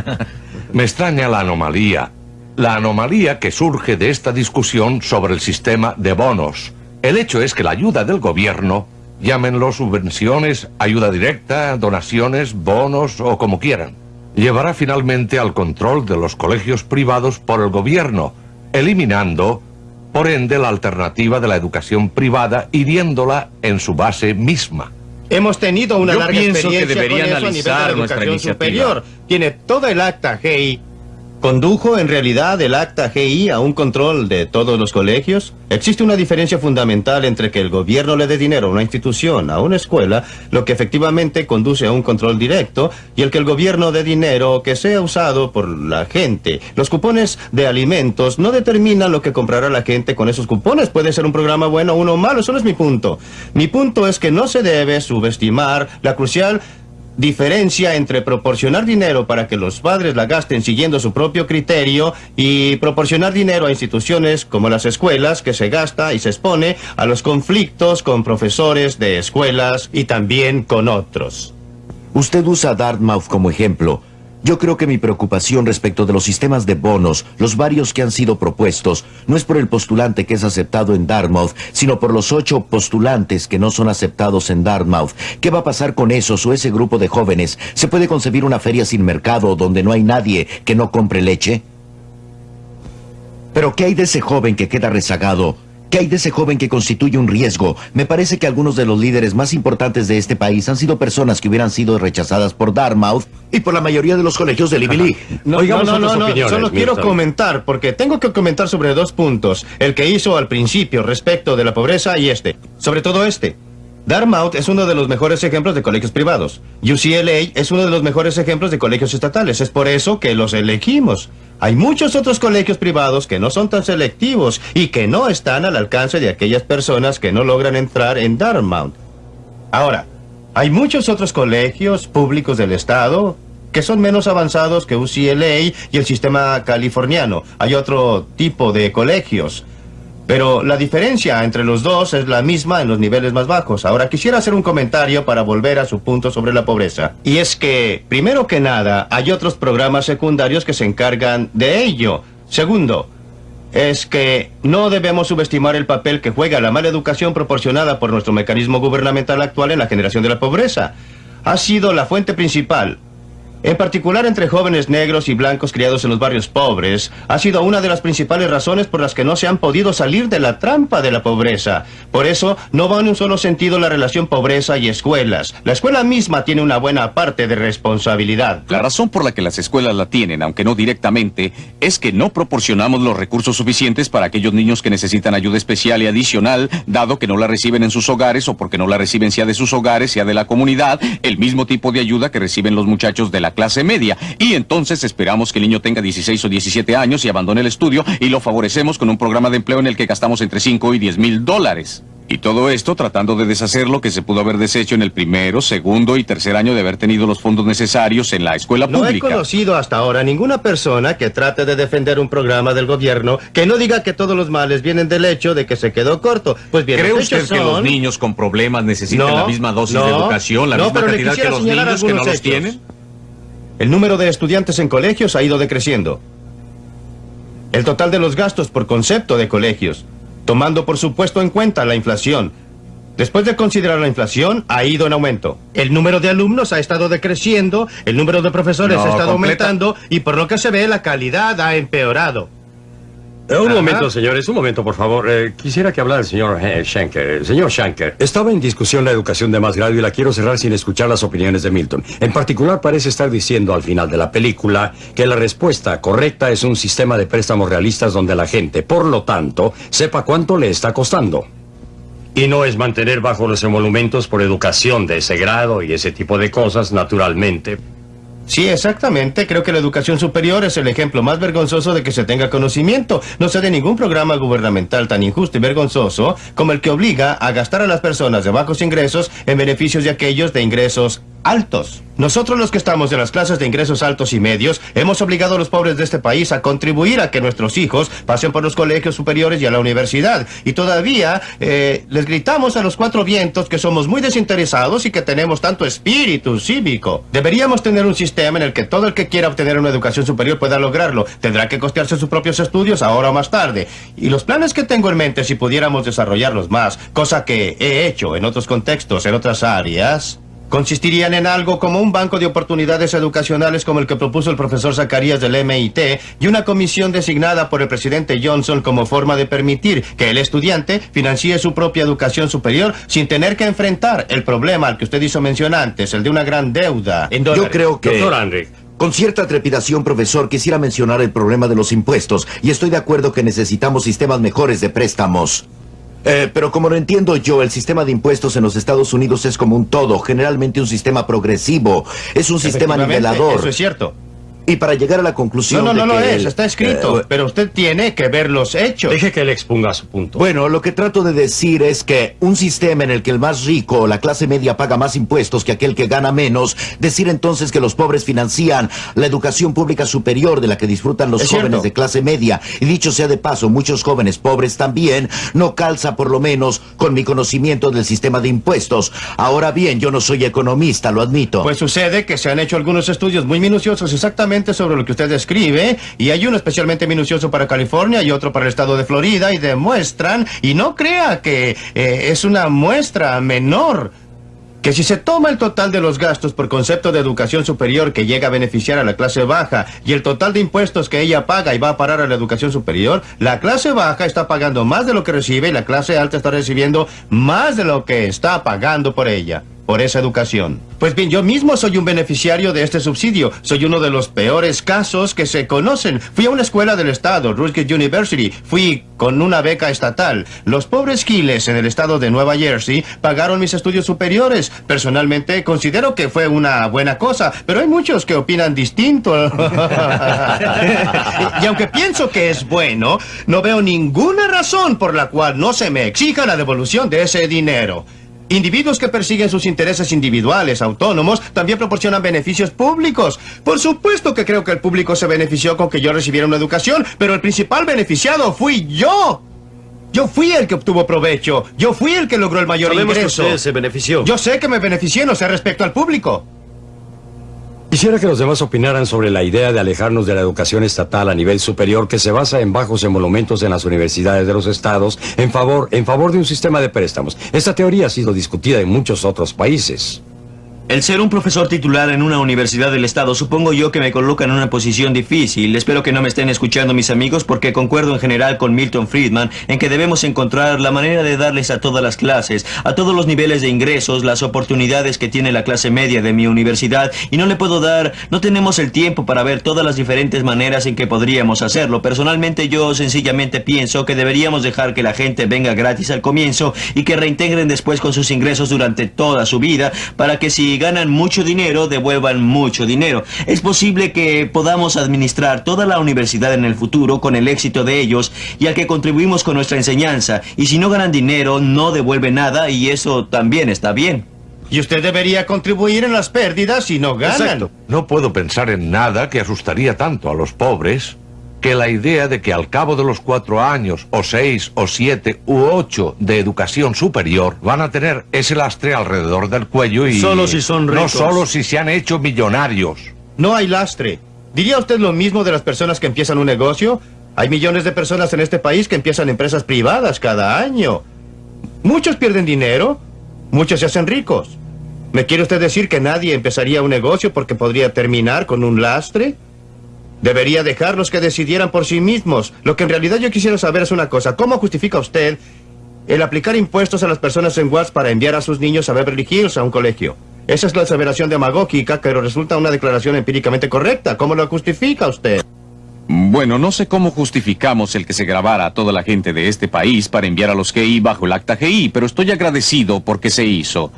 Me extraña la anomalía. La anomalía que surge de esta discusión sobre el sistema de bonos. El hecho es que la ayuda del gobierno, llámenlo subvenciones, ayuda directa, donaciones, bonos o como quieran, llevará finalmente al control de los colegios privados por el gobierno, eliminando, por ende, la alternativa de la educación privada, hiriéndola en su base misma. Hemos tenido una Yo larga pienso que experiencia debería con eso a nivel de la analizar nuestra educación iniciativa. superior. Tiene todo el acta GI. ¿Condujo en realidad el acta GI a un control de todos los colegios? Existe una diferencia fundamental entre que el gobierno le dé dinero a una institución, a una escuela, lo que efectivamente conduce a un control directo, y el que el gobierno dé dinero que sea usado por la gente. Los cupones de alimentos no determinan lo que comprará la gente con esos cupones. Puede ser un programa bueno o uno malo, eso no es mi punto. Mi punto es que no se debe subestimar la crucial diferencia entre proporcionar dinero para que los padres la gasten siguiendo su propio criterio y proporcionar dinero a instituciones como las escuelas que se gasta y se expone a los conflictos con profesores de escuelas y también con otros. Usted usa Dartmouth como ejemplo. Yo creo que mi preocupación respecto de los sistemas de bonos, los varios que han sido propuestos, no es por el postulante que es aceptado en Dartmouth, sino por los ocho postulantes que no son aceptados en Dartmouth. ¿Qué va a pasar con esos o ese grupo de jóvenes? ¿Se puede concebir una feria sin mercado donde no hay nadie que no compre leche? Pero ¿qué hay de ese joven que queda rezagado? ¿Qué hay de ese joven que constituye un riesgo? Me parece que algunos de los líderes más importantes de este país han sido personas que hubieran sido rechazadas por Dartmouth y por la mayoría de los colegios Ivy League. No, Oigamos no, no, no, opiniones, solo quiero comentar, porque tengo que comentar sobre dos puntos. El que hizo al principio respecto de la pobreza y este. Sobre todo este. Dartmouth es uno de los mejores ejemplos de colegios privados. UCLA es uno de los mejores ejemplos de colegios estatales. Es por eso que los elegimos. Hay muchos otros colegios privados que no son tan selectivos y que no están al alcance de aquellas personas que no logran entrar en Dartmouth. Ahora, hay muchos otros colegios públicos del Estado que son menos avanzados que UCLA y el sistema californiano. Hay otro tipo de colegios. Pero la diferencia entre los dos es la misma en los niveles más bajos. Ahora quisiera hacer un comentario para volver a su punto sobre la pobreza. Y es que, primero que nada, hay otros programas secundarios que se encargan de ello. Segundo, es que no debemos subestimar el papel que juega la mala educación proporcionada por nuestro mecanismo gubernamental actual en la generación de la pobreza. Ha sido la fuente principal. En particular entre jóvenes negros y blancos criados en los barrios pobres, ha sido una de las principales razones por las que no se han podido salir de la trampa de la pobreza. Por eso, no va en un solo sentido la relación pobreza y escuelas. La escuela misma tiene una buena parte de responsabilidad. La razón por la que las escuelas la tienen, aunque no directamente, es que no proporcionamos los recursos suficientes para aquellos niños que necesitan ayuda especial y adicional, dado que no la reciben en sus hogares o porque no la reciben sea de sus hogares, sea de la comunidad, el mismo tipo de ayuda que reciben los muchachos de la clase media. Y entonces esperamos que el niño tenga 16 o 17 años y abandone el estudio y lo favorecemos con un programa de empleo en el que gastamos entre 5 y 10 mil dólares. Y todo esto tratando de deshacer lo que se pudo haber deshecho en el primero, segundo y tercer año de haber tenido los fondos necesarios en la escuela No he pública. conocido hasta ahora ninguna persona que trate de defender un programa del gobierno que no diga que todos los males vienen del hecho de que se quedó corto. Pues bien, ¿Cree los usted que los niños con problemas necesitan No, la misma dosis de educación, la misma cantidad que los niños que no los tienen? El número de estudiantes en colegios ha ido decreciendo. El total de los gastos por concepto de colegios, tomando por supuesto en cuenta la inflación. Después de considerar la inflación, ha ido en aumento. El número de alumnos ha estado decreciendo, el número de profesores No, ha estado completa- aumentando y por lo que se ve la calidad ha empeorado. Eh, un Ajá. momento, señores, un momento, por favor. Eh, quisiera que hablara el señor eh, Schenker. Señor Schenker, estaba en discusión la educación de más grado y la quiero cerrar sin escuchar las opiniones de Milton. En particular, parece estar diciendo al final de la película que la respuesta correcta es un sistema de préstamos realistas donde la gente, por lo tanto, sepa cuánto le está costando. Y no es mantener bajo los emolumentos por educación de ese grado y ese tipo de cosas, naturalmente. Sí, exactamente. Creo que la educación superior es el ejemplo más vergonzoso de que se tenga conocimiento. No sé de ningún programa gubernamental tan injusto y vergonzoso como el que obliga a gastar a las personas de bajos ingresos en beneficios de aquellos de ingresos altos. Nosotros los que estamos en las clases de ingresos altos y medios hemos obligado a los pobres de este país a contribuir a que nuestros hijos pasen por los colegios superiores y a la universidad. Y todavía eh, les gritamos a los cuatro vientos que somos muy desinteresados y que tenemos tanto espíritu cívico. Deberíamos tener un sistema en el que todo el que quiera obtener una educación superior pueda lograrlo. Tendrá que costearse sus propios estudios ahora o más tarde. Y los planes que tengo en mente, si pudiéramos desarrollarlos más, cosa que he hecho en otros contextos, en otras áreas, consistirían en algo como un banco de oportunidades educacionales como el que propuso el profesor Zacarías del MIT y una comisión designada por el presidente Johnson como forma de permitir que el estudiante financie su propia educación superior sin tener que enfrentar el problema al que usted hizo mención antes, el de una gran deuda. en Yo creo que... Con cierta trepidación, profesor, quisiera mencionar el problema de los impuestos y estoy de acuerdo que necesitamos sistemas mejores de préstamos. Eh, pero como lo entiendo yo, el sistema de impuestos en los Estados Unidos es como un todo, generalmente un sistema progresivo, es un sistema nivelador. Eso es cierto. Y para llegar a la conclusión No, no, de no lo es, está escrito, eh, pero usted tiene que ver los hechos. Deje que él exponga su punto. Bueno, lo que trato de decir es que un sistema en el que el más rico o la clase media paga más impuestos que aquel que gana menos, decir entonces que los pobres financian la educación pública superior de la que disfrutan los Es jóvenes cierto. de clase media, y dicho sea de paso, muchos jóvenes pobres también, no calza por lo menos con mi conocimiento del sistema de impuestos. Ahora bien, yo no soy economista, lo admito. Pues sucede que se han hecho algunos estudios muy minuciosos exactamente sobre lo que usted describe, y hay uno especialmente minucioso para California y otro para el estado de Florida, y demuestran, y no crea que eh, es una muestra menor, que si se toma el total de los gastos por concepto de educación superior que llega a beneficiar a la clase baja y el total de impuestos que ella paga y va a parar a la educación superior, la clase baja está pagando más de lo que recibe y la clase alta está recibiendo más de lo que está pagando por ella, por esa educación. Pues bien, yo mismo soy un beneficiario de este subsidio. Soy uno de los peores casos que se conocen. Fui a una escuela del estado, Rutgers University. Fui con una beca estatal. Los pobres giles en el estado de Nueva Jersey pagaron mis estudios superiores. Personalmente considero que fue una buena cosa, pero hay muchos que opinan distinto. y aunque pienso que es bueno, no veo ninguna razón por la cual no se me exija la devolución de ese dinero. Individuos que persiguen sus intereses individuales, autónomos, también proporcionan beneficios públicos. Por supuesto que creo que el público se benefició con que yo recibiera una educación, pero el principal beneficiado fui yo. Yo fui el que obtuvo provecho. Yo fui el que logró el mayor Sabemos que ingreso. usted se benefició. Yo sé que me beneficié, no sé respecto al público. Quisiera que los demás opinaran sobre la idea de alejarnos de la educación estatal a nivel superior que se basa en bajos emolumentos en las universidades de los estados en favor, en favor de un sistema de préstamos. Esta teoría ha sido discutida en muchos otros países. El ser un profesor titular en una universidad del Estado supongo yo que me coloca en una posición difícil. Espero que no me estén escuchando mis amigos porque concuerdo en general con Milton Friedman en que debemos encontrar la manera de darles a todas las clases, a todos los niveles de ingresos, las oportunidades que tiene la clase media de mi universidad y no le puedo dar, no tenemos el tiempo para ver todas las diferentes maneras en que podríamos hacerlo. Personalmente yo sencillamente pienso que deberíamos dejar que la gente venga gratis al comienzo y que reintegren después con sus ingresos durante toda su vida para que si si ganan mucho dinero, devuelvan mucho dinero. Es posible que podamos administrar toda la universidad en el futuro con el éxito de ellos, ya que contribuimos con nuestra enseñanza. Y si no ganan dinero, no devuelven nada y eso también está bien. Y usted debería contribuir en las pérdidas si no ganan. Exacto. No puedo pensar en nada que asustaría tanto a los pobres que la idea de que al cabo de los cuatro años, o seis, o siete, u ocho de educación superior, van a tener ese lastre alrededor del cuello y... Solo si son No ricos. solo si se han hecho millonarios. No hay lastre. ¿Diría usted lo mismo de las personas que empiezan un negocio? Hay millones de personas en este país que empiezan empresas privadas cada año. Muchos pierden dinero, muchos se hacen ricos. ¿Me quiere usted decir que nadie empezaría un negocio porque podría terminar con un lastre? Debería dejarlos que decidieran por sí mismos. Lo que en realidad yo quisiera saber es una cosa. ¿Cómo justifica usted el aplicar impuestos a las personas en Watts para enviar a sus niños a Beverly Hills a un colegio? Esa es la aseveración demagógica, pero resulta una declaración empíricamente correcta. ¿Cómo lo justifica usted? Bueno, no sé cómo justificamos el que se grabara a toda la gente de este país para enviar a los GI bajo el acta GI, pero estoy agradecido porque se hizo.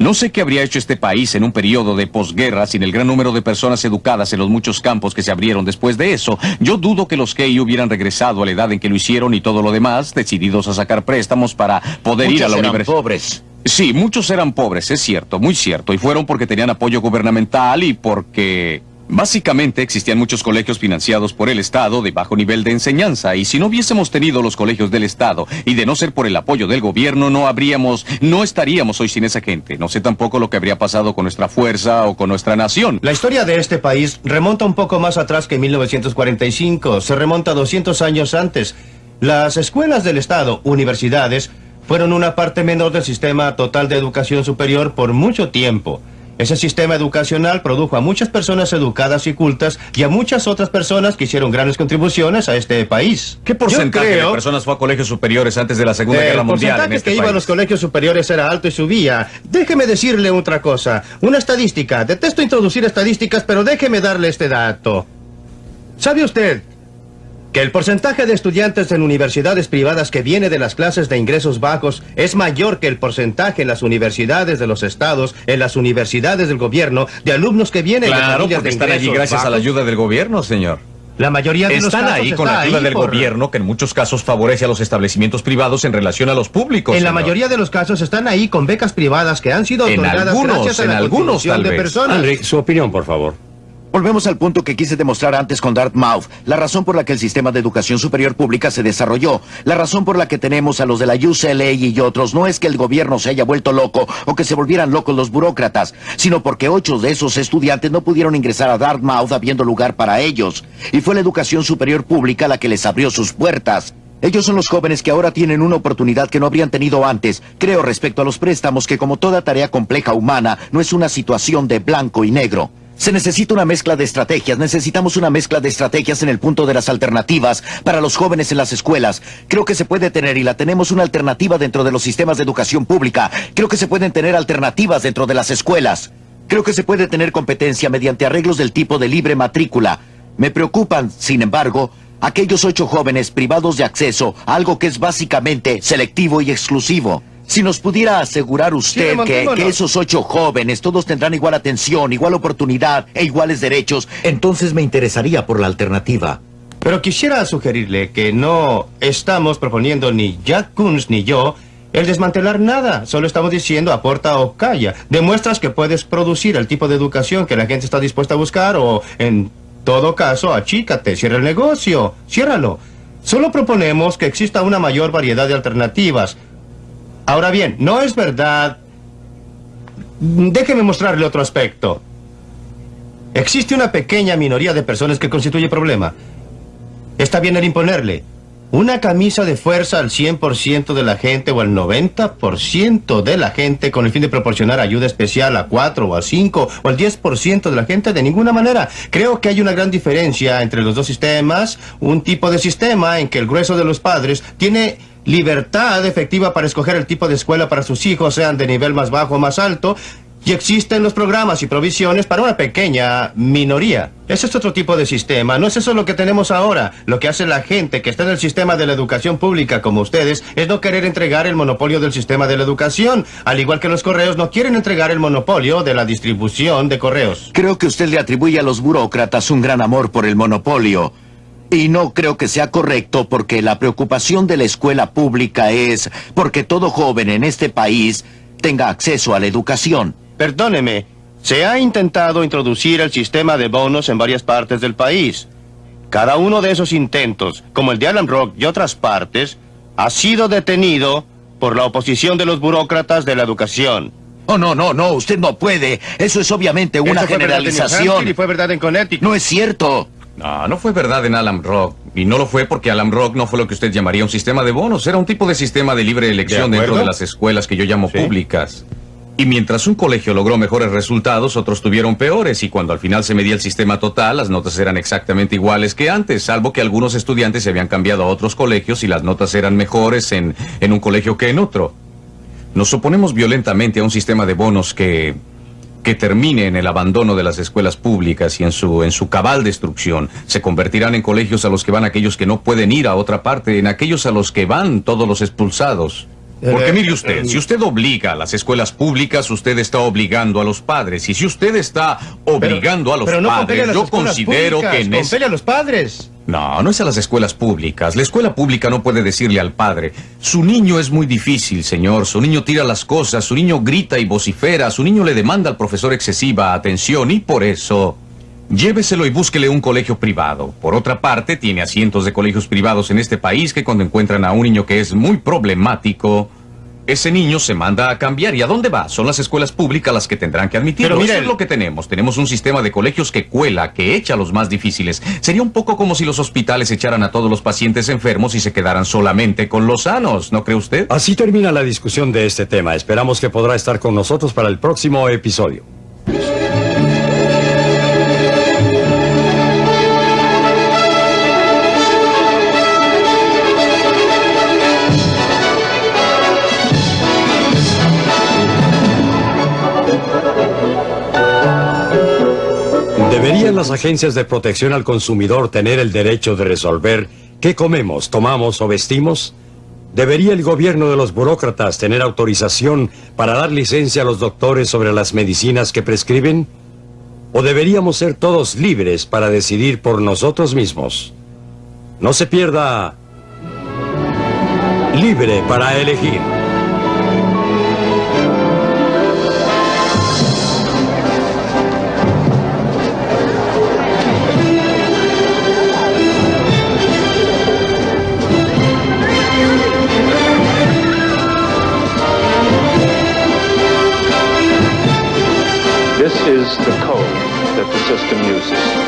No sé qué habría hecho este país en un periodo de posguerra sin el gran número de personas educadas en los muchos campos que se abrieron después de eso. Yo dudo que los GI hubieran regresado a la edad en que lo hicieron y todo lo demás, decididos a sacar préstamos para poder ir a Muchos la eran universidad. pobres. Sí, muchos eran pobres, es cierto, muy cierto, y fueron porque tenían apoyo gubernamental y porque... Básicamente existían muchos colegios financiados por el Estado de bajo nivel de enseñanza y si no hubiésemos tenido los colegios del Estado y de no ser por el apoyo del gobierno no habríamos, no estaríamos hoy sin esa gente. No sé tampoco lo que habría pasado con nuestra fuerza o con nuestra nación. La historia de este país remonta un poco más atrás que 1945. Se remonta 200 años antes. Las escuelas del Estado, universidades, fueron una parte menor del sistema total de educación superior por mucho tiempo. Ese sistema educacional produjo a muchas personas educadas y cultas y a muchas otras personas que hicieron grandes contribuciones a este país. ¿Qué porcentaje creo- de personas fue a colegios superiores antes de la Segunda el Guerra Mundial porcentaje en este que iba a país? los colegios superiores era alto y subía. Déjeme decirle otra cosa. Una estadística. Detesto introducir estadísticas, pero déjeme darle este dato. ¿Sabe usted que el porcentaje de estudiantes en universidades privadas que viene de las clases de ingresos bajos es mayor que el porcentaje en las universidades de los estados, en las universidades del gobierno, de alumnos que vienen de Claro, familias porque de están allí ingresos gracias a la ayuda del gobierno, señor. La mayoría de los Están ahí con está la ayuda del por- gobierno que en muchos casos favorece a los establecimientos privados en relación a los públicos. En la mayoría de los casos están ahí con becas privadas que han sido En otorgadas algunos, gracias a en la algunos, tal de vez. personas. Henry, su opinión, por favor. Volvemos al punto que quise demostrar antes con Dartmouth, la razón por la que el sistema de educación superior pública se desarrolló, la razón por la que tenemos a los de la UCLA y otros, no es que el gobierno se haya vuelto loco o que se volvieran locos los burócratas, sino porque ocho de esos estudiantes no pudieron ingresar a Dartmouth habiendo lugar para ellos, y fue la educación superior pública la que les abrió sus puertas. Ellos son los jóvenes que ahora tienen una oportunidad que no habrían tenido antes. Creo respecto a los préstamos que como toda tarea compleja humana no es una situación de blanco y negro. Se necesita una mezcla de estrategias, necesitamos una mezcla de estrategias en el punto de las alternativas para los jóvenes en las escuelas. Creo que se puede tener y la tenemos una alternativa dentro de los sistemas de educación pública. Creo que se pueden tener alternativas dentro de las escuelas. Creo que se puede tener competencia mediante arreglos del tipo de libre matrícula. Me preocupan, sin embargo, aquellos ocho jóvenes privados de acceso a algo que es básicamente selectivo y exclusivo. Si nos pudiera asegurar usted que, que esos ocho jóvenes todos tendrán igual atención, igual oportunidad e iguales derechos, entonces me interesaría por la alternativa. Pero quisiera sugerirle que no estamos proponiendo ni Jack Kunz ni yo el desmantelar nada. Solo estamos diciendo aporta o calla. Demuestras que puedes producir el tipo de educación que la gente está dispuesta a buscar o, en todo caso, achícate, cierra el negocio, ciérralo. Solo proponemos que exista una mayor variedad de alternativas. Ahora bien, no es verdad... Déjeme mostrarle otro aspecto. Existe una pequeña minoría de personas que constituye problema. Está bien el imponerle una camisa de fuerza al 100% de la gente o al 90% de la gente con el fin de proporcionar ayuda especial a 4 o a 5 o al 10% de la gente de ninguna manera. Creo que hay una gran diferencia entre los dos sistemas, un tipo de sistema en que el grueso de los padres tiene libertad efectiva para escoger el tipo de escuela para sus hijos, sean de nivel más bajo o más alto, Y existen los programas y provisiones para una pequeña minoría. Ese es otro tipo de sistema. No es eso lo que tenemos ahora. Lo que hace la gente que está en el sistema de la educación pública como ustedes es no querer entregar el monopolio del sistema de la educación. Al igual que los correos no quieren entregar el monopolio de la distribución de correos. Creo que usted le atribuye a los burócratas un gran amor por el monopolio. Y no creo que sea correcto porque la preocupación de la escuela pública es porque todo joven en este país tenga acceso a la educación. Perdóneme, se ha intentado introducir el sistema de bonos en varias partes del país. Cada uno de esos intentos, como el de Alan Rock y otras partes, ha sido detenido por la oposición de los burócratas de la educación. Oh, no, no, no, usted no puede. Eso es obviamente una Eso fue verdad en New generalización. Hampshire y fue verdad en Connecticut. No es cierto. No, no fue verdad en Alam Rock. Y no lo fue porque Alam Rock no fue lo que usted llamaría un sistema de bonos. Era un tipo de sistema de libre elección ¿De dentro de las escuelas que yo llamo públicas. Y mientras un colegio logró mejores resultados, otros tuvieron peores. Y cuando al final se medía el sistema total, las notas eran exactamente iguales que antes, salvo que algunos estudiantes se habían cambiado a otros colegios y las notas eran mejores en, en un colegio que en otro. Nos oponemos violentamente a un sistema de bonos que, que termine en el abandono de las escuelas públicas y en su, en su cabal destrucción. Se convertirán en colegios a los que van aquellos que no pueden ir a otra parte, en aquellos a los que van todos los expulsados. Porque mire usted, si usted obliga a las escuelas públicas, usted está obligando a los padres. Y si usted está obligando a los Pero no compele a padres, yo considero públicas, que compele a los padres. no, no es a las escuelas públicas. La escuela pública no puede decirle al padre, su niño es muy difícil, señor, su niño tira las cosas, su niño grita y vocifera, su niño le demanda al profesor excesiva atención y por eso... Lléveselo y búsquele un colegio privado. Por otra parte, tiene asientos de colegios privados en este país que cuando encuentran a un niño que es muy problemático, ese niño se manda a cambiar. ¿Y a dónde va? Son las escuelas públicas las que tendrán que admitirlo. Pero Eso es lo que tenemos. Tenemos un sistema de colegios que cuela, que echa a los más difíciles. Sería un poco como si los hospitales echaran a todos los pacientes enfermos y se quedaran solamente con los sanos, ¿no cree usted? Así termina la discusión de este tema. Esperamos que podrá estar con nosotros para el próximo episodio. Las agencias de protección al consumidor tener el derecho de resolver qué comemos, tomamos o vestimos? ¿Debería el gobierno de los burócratas tener autorización para dar licencia a los doctores sobre las medicinas que prescriben? ¿O deberíamos ser todos libres para decidir por nosotros mismos? No se pierda libre para elegir. The code that the system uses.